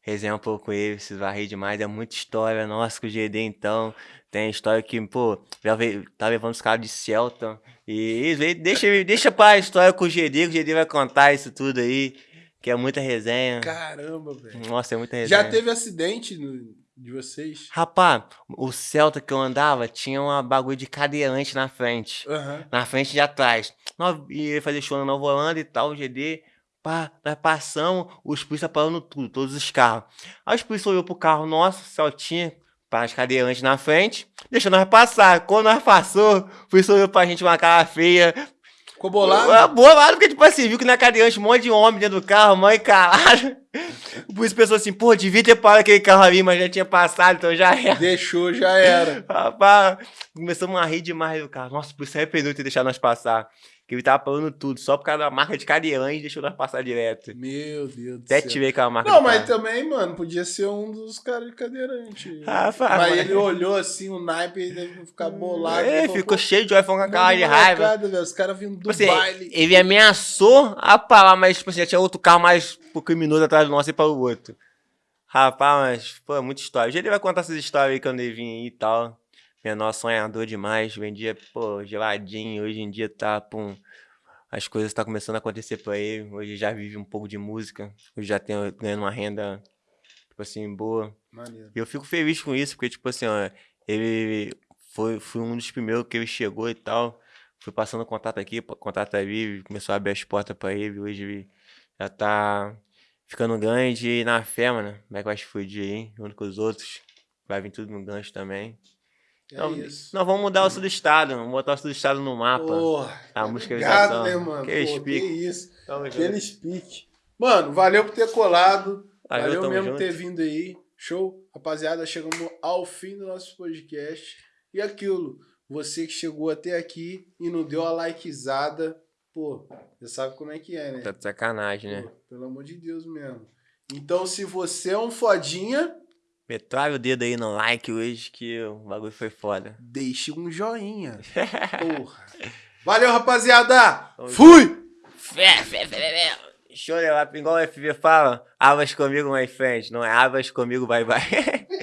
Speaker 2: Resenhar um pouco com eles, vocês vão rir demais. É muita história. Nossa, com o GD então. Tem história que, pô, já veio, tá levando os caras de Celta. E veio- deixa, deixa pra história com o GD, que o GD vai contar isso tudo aí. Que é muita resenha.
Speaker 1: Caramba, velho.
Speaker 2: Nossa, é muita resenha.
Speaker 1: Já teve acidente no- De vocês?
Speaker 2: Rapaz, o Celta que eu andava tinha uma bagulho de cadeirante na frente.
Speaker 1: Aham.
Speaker 2: Na frente e de atrás. Nós ia fazer show na Nova Holanda e tal, GD. Pá, nós passamos, os polícia parando tudo, todos os carros. Aí os polícia olhou pro carro nosso, Celtinha, para as cadeirantes na frente, deixou nós passar. Quando nós passou, o polícia olhou pra gente uma cara feia.
Speaker 1: Ficou bolado?
Speaker 2: Ah, Bolado, porque, tipo assim, viu que na cadeirante um monte de homem dentro do carro, mãe caralho. [LAUGHS] O polícia pensou assim, pô, devia ter parado aquele carro ali, mas já tinha passado, então já era.
Speaker 1: Deixou, já era. [LAUGHS]
Speaker 2: Rapaz, começamos a rir demais do carro. Nossa, por isso arrependeu de ter deixado nós passar. Que ele tava parando tudo, só por causa da marca de cadeirante, deixou nós passar direto.
Speaker 1: Meu Deus do
Speaker 2: Até
Speaker 1: céu.
Speaker 2: tive aquela marca
Speaker 1: Não, mas
Speaker 2: carro.
Speaker 1: também, mano, podia ser um dos caras de cadeirante.
Speaker 2: Rapaz,
Speaker 1: mas
Speaker 2: mas-
Speaker 1: ele olhou assim, o naipe, ele deve ficar bolado.
Speaker 2: É, ficou cheio de iPhone com a cara de raiva.
Speaker 1: molecada, velho, Os caras vindo do
Speaker 2: Tipo assim,
Speaker 1: baile.
Speaker 2: ele ameaçou a parar, mas tipo assim, já tinha outro carro mais pro criminoso atrás do nosso e para o outro. Rapaz, mas, pô, muita história. Hoje ele vai contar essas histórias aí quando ele vir aí e tal. Menor sonhador demais, vendia, pô, geladinho. Hoje em dia tá, pum, as coisas tá começando a acontecer pra ele. Hoje já vive um pouco de música. Hoje já tem ganhando uma renda, tipo assim, boa.
Speaker 1: Maneiro.
Speaker 2: E eu fico feliz com isso, porque, tipo assim, ó, ele foi, foi um dos primeiros que ele chegou e tal. Fui passando contato aqui, contato ali, começou a abrir as portas pra ele. Hoje ele já tá ficando grande e na fé, mano. Como é que vai explodir aí, junto com os outros. Vai vir tudo no gancho também.
Speaker 1: É
Speaker 2: Então,
Speaker 1: isso.
Speaker 2: Nós vamos mudar o sul do estado, vamos botar o sul do estado no mapa.
Speaker 1: Porra,
Speaker 2: a
Speaker 1: obrigado,
Speaker 2: musicalização.
Speaker 1: né, mano?
Speaker 2: Que
Speaker 1: Pô, que isso.
Speaker 2: Tamo
Speaker 1: speak. Mano, valeu por ter colado.
Speaker 2: Valeu,
Speaker 1: Valeu mesmo por ter vindo aí. Show? Rapaziada, chegamos ao fim do nosso podcast. E aquilo, você que chegou até aqui e não deu a likezada, pô, você sabe como é que é, né?
Speaker 2: Tá de sacanagem, né?
Speaker 1: Pô, pelo amor de Deus mesmo. Então, se você é um fodinha,
Speaker 2: Metralha o dedo aí no like hoje que o bagulho foi foda.
Speaker 1: deixe um joinha. [LAUGHS] Porra. Valeu, rapaziada. Fui!
Speaker 2: Fé, fé, fé, fé, fé. Show de lá, igual o FB fala, abas comigo, my friend. Não é abas comigo, bye bye. [LAUGHS]